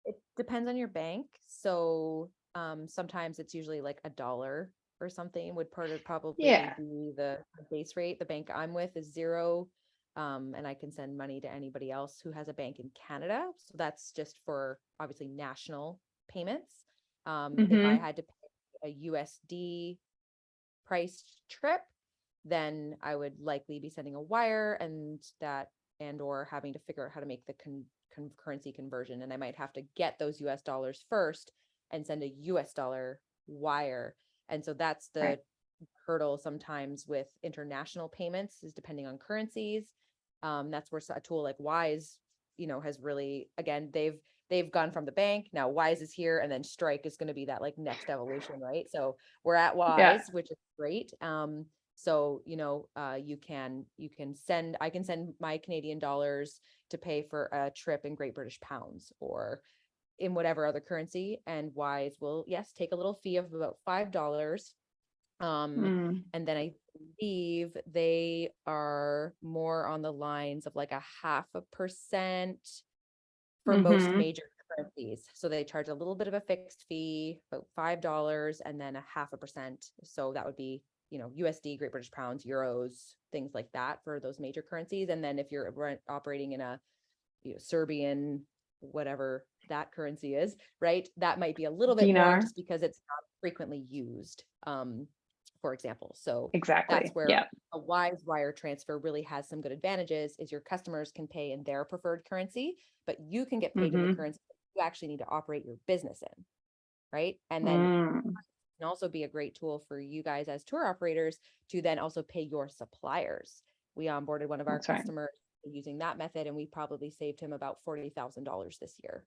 [SPEAKER 3] It depends on your bank. So um, sometimes it's usually like a dollar or something would part of probably
[SPEAKER 1] Yeah.
[SPEAKER 3] be the base rate. The bank I'm with is zero Um, and I can send money to anybody else who has a bank in Canada. So that's just for obviously national payments. Um, if I had to pay a USD priced trip, then I would likely be sending a wire and that and or having to figure out how to make the con- con- currency conversion. And I might have to get those US dollars first and send a US dollar wire. And so that's the
[SPEAKER 1] Right.
[SPEAKER 3] hurdle sometimes with international payments is depending on currencies. Um, that's where a tool like Wise, you know, has really again they've they've gone from the bank now Wise is here and then Strike is going to be that like next evolution, right? So we're at Wise,
[SPEAKER 1] Yeah.
[SPEAKER 3] which is great. Um, so you know, uh, you can you can send I can send my Canadian dollars to pay for a trip in Great British pounds or in whatever other currency, and Wise will yes take a little fee of about five dollars. Um,
[SPEAKER 1] Mm,
[SPEAKER 3] and then I believe they are more on the lines of like a half a percent for most
[SPEAKER 1] Mhm.
[SPEAKER 3] major currencies. So they charge a little bit of a fixed fee, about five dollars, and then a half a percent. So that would be, you know, USD, Great British Pounds, Euros, things like that for those major currencies. And then if you're operating in a you know, Serbian, whatever that currency is, right? That might be a little bit more just because it's not frequently used. Um, for example. So
[SPEAKER 1] exactly.
[SPEAKER 3] that's where
[SPEAKER 1] Yeah.
[SPEAKER 3] a wise wire transfer really has some good advantages is your customers can pay in their preferred currency, but you can get paid in the
[SPEAKER 1] Mhm.
[SPEAKER 3] currency that you actually need to operate your business in. Right. And then
[SPEAKER 1] Mm,
[SPEAKER 3] can also be a great tool for you guys as tour operators to then also pay your suppliers. We onboarded one of our
[SPEAKER 1] That's right.
[SPEAKER 3] customers using that method and we probably saved him about $40,000 this year.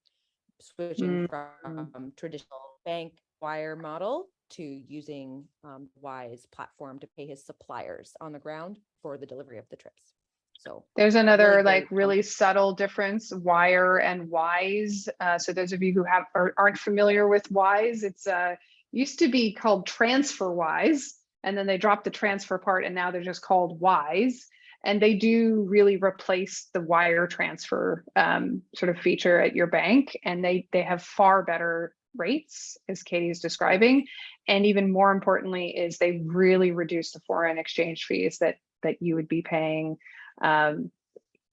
[SPEAKER 3] Switching
[SPEAKER 1] Mm.
[SPEAKER 3] from traditional bank wire model to using um, Wise platform to pay his suppliers on the ground for the delivery of the trips. So
[SPEAKER 1] There's another
[SPEAKER 3] Really
[SPEAKER 1] like really subtle difference, wire and wise. Uh, so those of you who have or aren't familiar with wise, it's uh used to be called TransferWise, and then they dropped the transfer part, and now they're just called wise. And they do really replace the wire transfer um, sort of feature at your bank, and they they have far better rates, as Katie is describing, and even more importantly, is they really reduce the foreign exchange fees that that you would be paying um,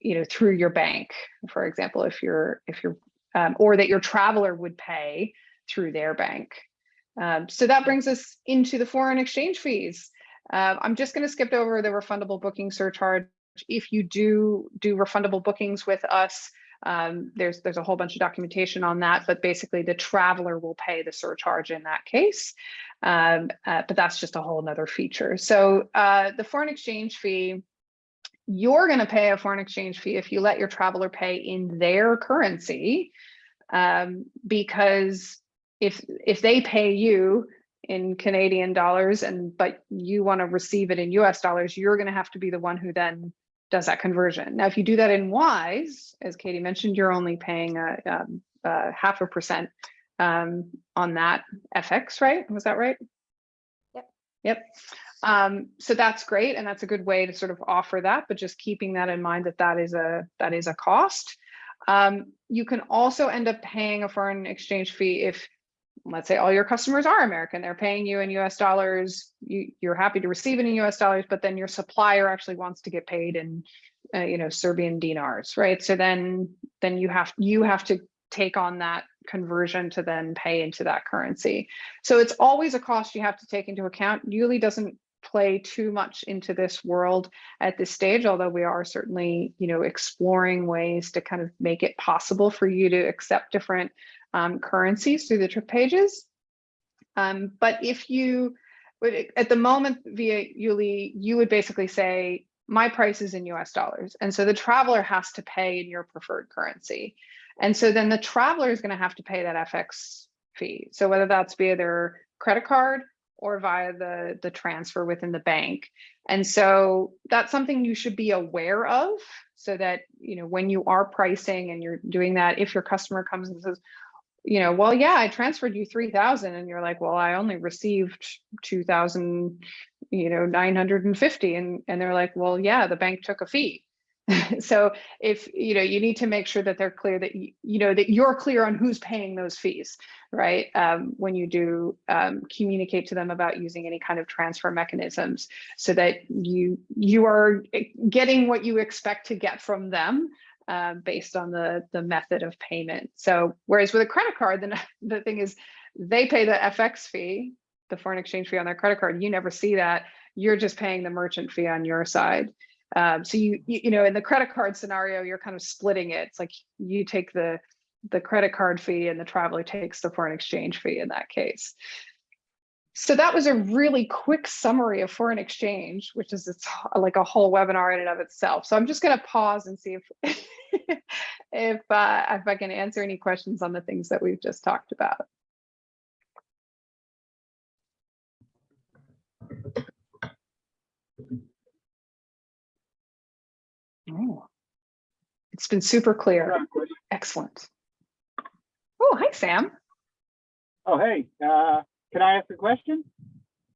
[SPEAKER 1] you know, through your bank, for example, if you're, if you're, um, or that your traveler would pay through their bank. Um, so that brings us into the foreign exchange fees. Uh, I'm just going to skip over the refundable booking surcharge. If you do do refundable bookings with us, um, there's there's a whole bunch of documentation on that, but basically the traveler will pay the surcharge in that case. Um, uh, but that's just a whole nother feature. So uh, the foreign exchange fee, you're going to pay a foreign exchange fee if you let your traveler pay in their currency um, because if if they pay you in Canadian dollars and but you want to receive it in US dollars, you're going to have to be the one who then does that conversion. Now, if you do that in Wise, as Katie mentioned, you're only paying a, um, a half a percent um, on that FX, right? Was that right?
[SPEAKER 3] Yep.
[SPEAKER 1] Yep. Um, so that's great, and that's a good way to sort of offer that, but just keeping that in mind that that is a that is a cost. Um, you can also end up paying a foreign exchange fee if, let's say, all your customers are American, they're paying you in U.S. dollars. You, you're happy to receive it in U.S. dollars, but then your supplier actually wants to get paid in, uh, you know, Serbian dinars, right? So then then you have you have to take on that conversion to then pay into that currency. So it's always a cost you have to take into account. YouLi doesn't play too much into this world at this stage, although we are certainly, you know, exploring ways to kind of make it possible for you to accept different um, currencies through the trip pages. Um, but if you would, at the moment via YouLi, you would basically say, my price is in US dollars. And so the traveler has to pay in your preferred currency. And so then the traveler is going to have to pay that FX fee. So whether that's via their credit card or via the, the transfer within the bank. And so that's something you should be aware of so that, you know, when you are pricing and you're doing that, if your customer comes and says, you know, well, yeah, I transferred you 3000 and you're like, well, I only received 2000, you know, 950. And, and they're like, well, yeah, the bank took a fee. *laughs* so if you know you need to make sure that they're clear that you, you know that you're clear on who's paying those fees right um, when you do um, communicate to them about using any kind of transfer mechanisms so that you you are getting what you expect to get from them uh, based on the the method of payment so whereas with a credit card then *laughs* the thing is they pay the fx fee the foreign exchange fee on their credit card you never see that you're just paying the merchant fee on your side um, so you, you, you know, in the credit card scenario, you're kind of splitting it. It's like you take the the credit card fee and the traveler takes the foreign exchange fee in that case. So that was a really quick summary of foreign exchange, which is it's like a whole webinar in and of itself. So I'm just going to pause and see if *laughs* if uh, if I can answer any questions on the things that we've just talked about. Oh, it's been super clear. Excellent. Oh, hi, Sam.
[SPEAKER 5] Oh, hey, uh, can I ask a question?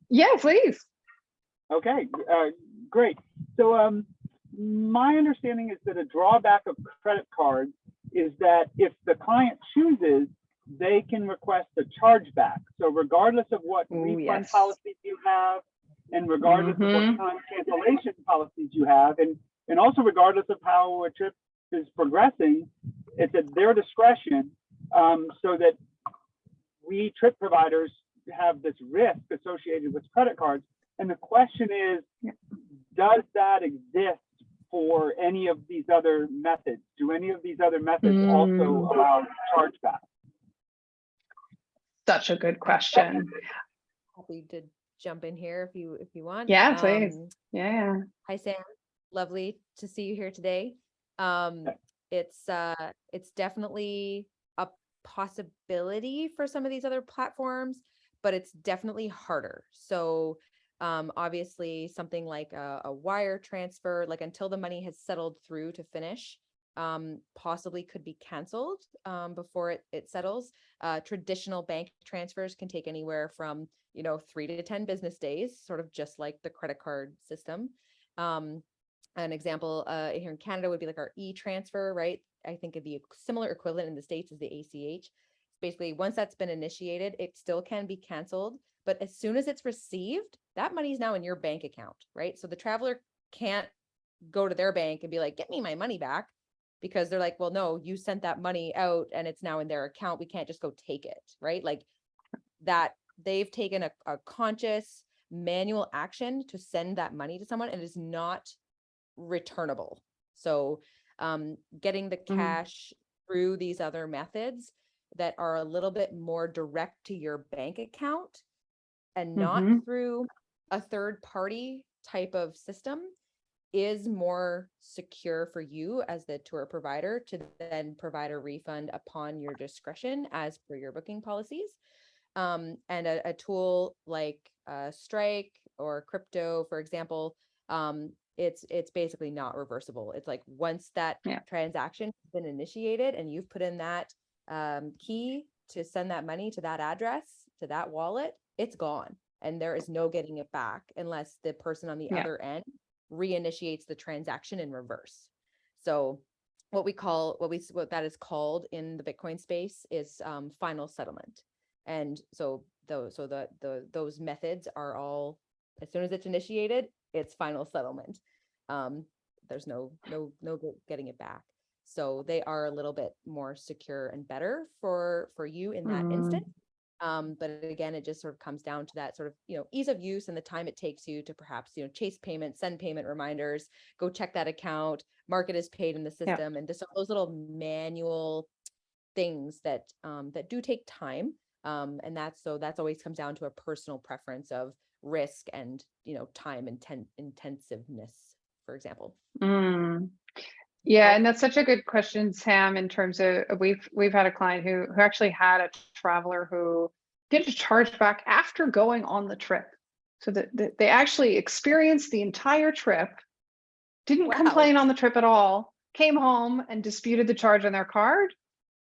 [SPEAKER 1] Yeah, please.
[SPEAKER 5] Okay, uh, great. So um, my understanding is that a drawback of credit cards is that if the client chooses, they can request a chargeback. So regardless of what
[SPEAKER 1] Ooh,
[SPEAKER 5] refund
[SPEAKER 1] yes.
[SPEAKER 5] policies you have, and regardless of
[SPEAKER 1] Mhm.
[SPEAKER 5] what time cancellation policies you have, and and also regardless of how a trip is progressing, it's at their discretion. Um, so that we trip providers have this risk associated with credit cards. And the question is, does that exist for any of these other methods? Do any of these other methods also
[SPEAKER 1] Mm.
[SPEAKER 5] allow chargeback?
[SPEAKER 1] Such a good question.
[SPEAKER 3] Happy to jump in here if you, if you want.
[SPEAKER 1] Yeah, please.
[SPEAKER 3] Um,
[SPEAKER 1] Yeah.
[SPEAKER 3] Hi, Sam. Lovely to see you here today. Um,
[SPEAKER 5] Okay.
[SPEAKER 3] it's, uh, it's definitely a possibility for some of these other platforms, but it's definitely harder. So, um, obviously something like a, a wire transfer, like until the money has settled through to finish, um, possibly could be canceled, um, before it, it settles. Uh, traditional bank transfers can take anywhere from, you know, three to 10 business days, sort of just like the credit card system. Um, an example uh, here in Canada would be like our e-transfer, right? I think the similar equivalent in the States is the ACH. Basically, once that's been initiated, it still can be canceled. But as soon as it's received, that money is now in your bank account, right? So the traveler can't go to their bank and be like, get me my money back because they're like, well, no, you sent that money out and it's now in their account. We can't just go take it, right? Like that they've taken a, a conscious manual action to send that money to someone and it is not returnable. So um, getting the
[SPEAKER 1] Mhm.
[SPEAKER 3] cash through these other methods that are a little bit more direct to your bank account and not
[SPEAKER 1] Mhm.
[SPEAKER 3] through a third party type of system is more secure for you as the tour provider to then provide a refund upon your discretion as per your booking policies. Um, and a, a tool like uh, Strike or crypto, for example, um, it's it's basically not reversible. It's like once that
[SPEAKER 1] Yeah.
[SPEAKER 3] transaction has been initiated and you've put in that um, key to send that money to that address, to that wallet, it's gone. And there is no getting it back unless the person on the
[SPEAKER 1] Yeah.
[SPEAKER 3] other end reinitiates the transaction in reverse. So what we call, what we, what that is called in the Bitcoin space is um, final settlement. And so those, so the, the, those methods are all, as soon as it's initiated, it's final settlement. Um, there's no, no, no getting it back. So they are a little bit more secure and better for, for you in that
[SPEAKER 1] Mm.
[SPEAKER 3] instant. Um, but again, it just sort of comes down to that sort of, you know, ease of use and the time it takes you to perhaps, you know, chase payment, send payment reminders, go check that account, mark it as paid in the
[SPEAKER 1] Yeah.
[SPEAKER 3] system, and just those little manual things that um, that do take time. Um, and that's so that's always comes down to a personal preference of risk and you know time inten- intensiveness, for example.
[SPEAKER 1] Mm. Yeah, and that's such a good question, Sam, in terms of uh, we've we've had a client who who actually had a traveler who did a chargeback after going on the trip. So that that they actually experienced the entire trip, didn't
[SPEAKER 3] Wow.
[SPEAKER 1] complain on the trip at all, came home and disputed the charge on their card,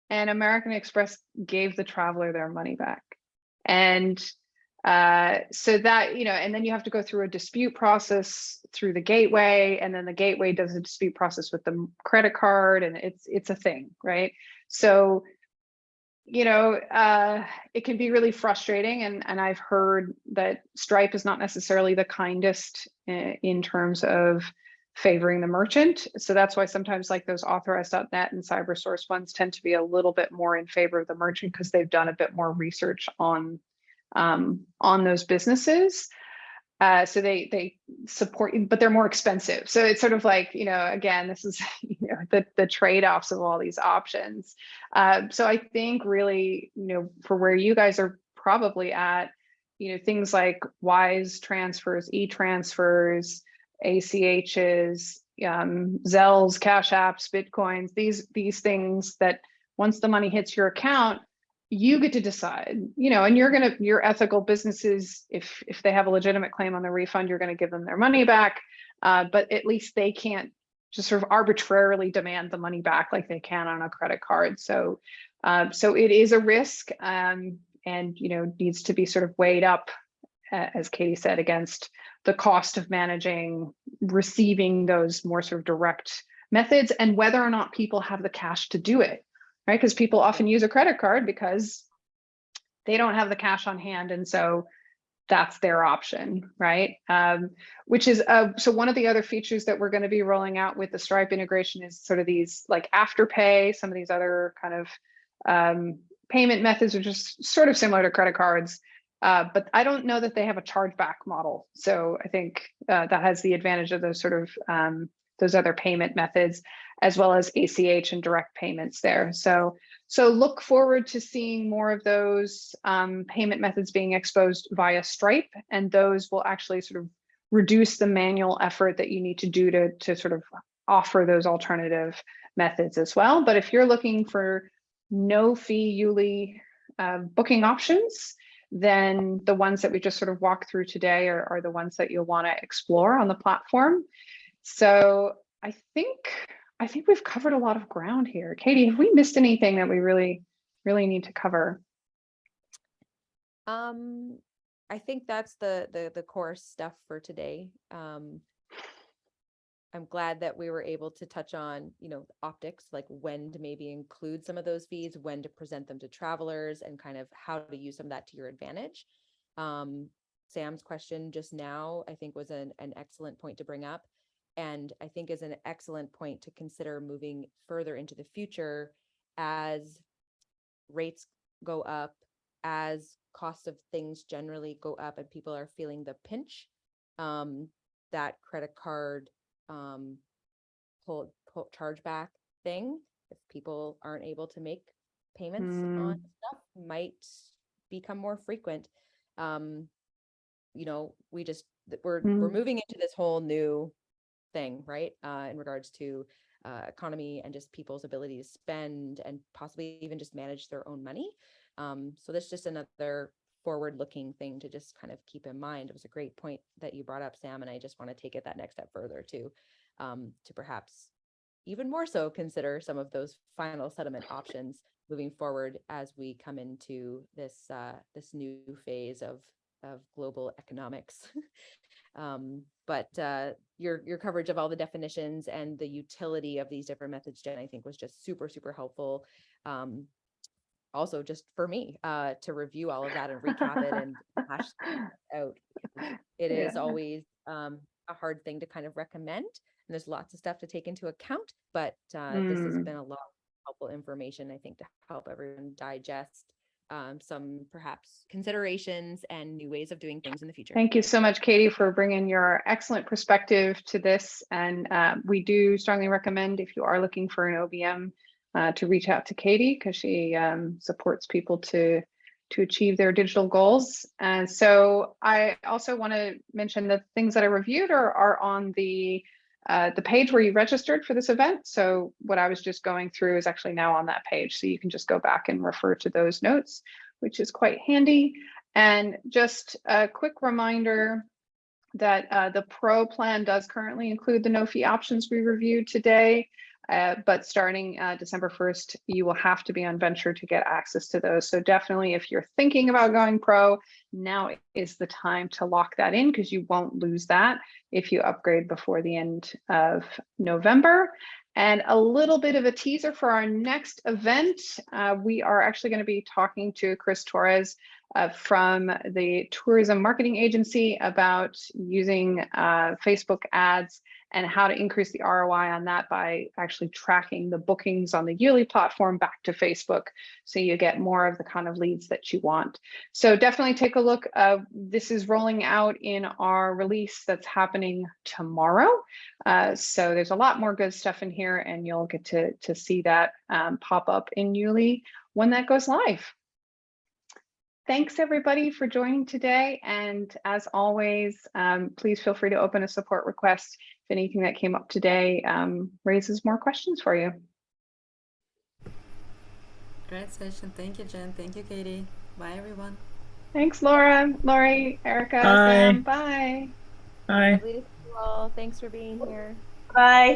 [SPEAKER 1] and American Express gave the traveler their money back. And Uh, so that, you know, and then you have to go through a dispute process through the gateway, and then the gateway does a dispute process with the credit card, and it's it's a thing, right? So, you know, uh, it can be really frustrating, and and I've heard that Stripe is not necessarily the kindest uh, in terms of favoring the merchant. So that's why sometimes like those Authorize.net and CyberSource ones tend to be a little bit more in favor of the merchant because they've done a bit more research on um, on those businesses. Uh, so they they support you, but they're more expensive. So it's sort of like you know, again, this is *laughs* you know the the trade offs of all these options. Uh, so I think really you know for where you guys are probably at, you know things like Wise transfers, e transfers, ACHs, um, Zells, Cash Apps, Bitcoins. These these things that once the money hits your account, you get to decide you know and you're going to your ethical businesses if if they have a legitimate claim on the refund you're going to give them their money back. Uh, but at least they can't just sort of arbitrarily demand the money back like they can on a credit card. So uh, so it is a risk um, and you know needs to be sort of weighed up as katie said against the cost of managing receiving those more sort of direct methods and whether or not people have the cash to do it right? Because people often use a credit card because they don't have the cash on hand. And so that's their option, right? Um, which is, uh, so one of the other features that we're gonna be rolling out with the Stripe integration is sort of these like Afterpay, some of these other kind of um, payment methods, which is sort of similar to credit cards. Uh, but I don't know that they have a chargeback model. So I think uh, that has the advantage of those sort of um, those other payment methods as well as ACH and direct payments there. So, so look forward to seeing more of those um, payment methods being exposed via Stripe, and those will actually sort of reduce the manual effort that you need to do to, to sort of offer those alternative methods as well. But if you're looking for no fee YouLi uh, booking options, then the ones that we just sort of walked through today are, are the ones that you'll want to explore on the platform. So I think I think we've covered a lot of ground here. Katie, have we missed anything that we really, really need to cover?
[SPEAKER 3] Um, I think that's the the the core stuff for today. Um, I'm glad that we were able to touch on, you know, optics, like when to maybe include some of those fees, when to present them to travelers, and kind of how to use some of that to your advantage. Um, Sam's question just now, I think, was an, an excellent point to bring up and I think is an excellent point to consider moving further into the future as rates go up, as cost of things generally go up and people are feeling the pinch, um, that credit card um, pull, pull chargeback thing, if people aren't able to make payments
[SPEAKER 1] Mm.
[SPEAKER 3] on stuff, might become more frequent. Um, you know, we just, we're, we're
[SPEAKER 1] Mm.
[SPEAKER 3] moving into this whole new thing, right? Uh, in regards to uh, economy and just people's ability to spend and possibly even just manage their own money. Um, so that's just another forward-looking thing to just kind of keep in mind. It was a great point that you brought up, Sam, and I just want to take it that next step further too, um, to perhaps even more so consider some of those final settlement options moving forward as we come into this uh, this new phase of of global economics. *laughs* um, but uh, your your coverage of all the definitions and the utility of these different methods, Jen, I think was just super super helpful. Um, also, just for me uh, to review all of that and recap it and *laughs* hash out. It is
[SPEAKER 1] Yeah.
[SPEAKER 3] always um, a hard thing to kind of recommend, and there's lots of stuff to take into account. But uh, this has
[SPEAKER 1] Mm.
[SPEAKER 3] been a lot of helpful information, I think, to help everyone digest um, some perhaps considerations and new ways of doing things in the future.
[SPEAKER 1] Thank you so much, Katie, for bringing your excellent perspective to this. And uh, we do strongly recommend if you are looking for an OBM uh, to reach out to Katie because she um, supports people to to achieve their digital goals. And so I also want to mention that things that I reviewed are, are on the uh, the page where you registered for this event. So what I was just going through is actually now on that page. So you can just go back and refer to those notes, which is quite handy. And just a quick reminder that uh, the pro plan does currently include the no fee options we reviewed today. Uh, but starting uh, December 1st, you will have to be on Venture to get access to those. So definitely if you're thinking about going pro, now is the time to lock that in because you won't lose that if you upgrade before the end of November. And a little bit of a teaser for our next event. Uh, we are actually going to be talking to Chris Torres uh, from the tourism marketing agency about using uh, Facebook ads and how to increase the ROI on that by actually tracking the bookings on the YouLi platform back to Facebook. So you get more of the kind of leads that you want. So definitely take a look. Uh, this is rolling out in our release that's happening tomorrow. Uh, so there's a lot more good stuff in here and you'll get to, to see that um, pop up in YouLi when that goes live. Thanks everybody for joining today. And as always, um, please feel free to open a support request if anything that came up today um, raises more questions for you.
[SPEAKER 6] Great session. Thank you, Jen. Thank you, Katie. Bye, everyone.
[SPEAKER 1] Thanks, Laura, Lori, Erica,
[SPEAKER 2] Bye.
[SPEAKER 1] Sam. Bye.
[SPEAKER 2] Bye.
[SPEAKER 3] Lovely to you all. Thanks for being here.
[SPEAKER 7] Bye.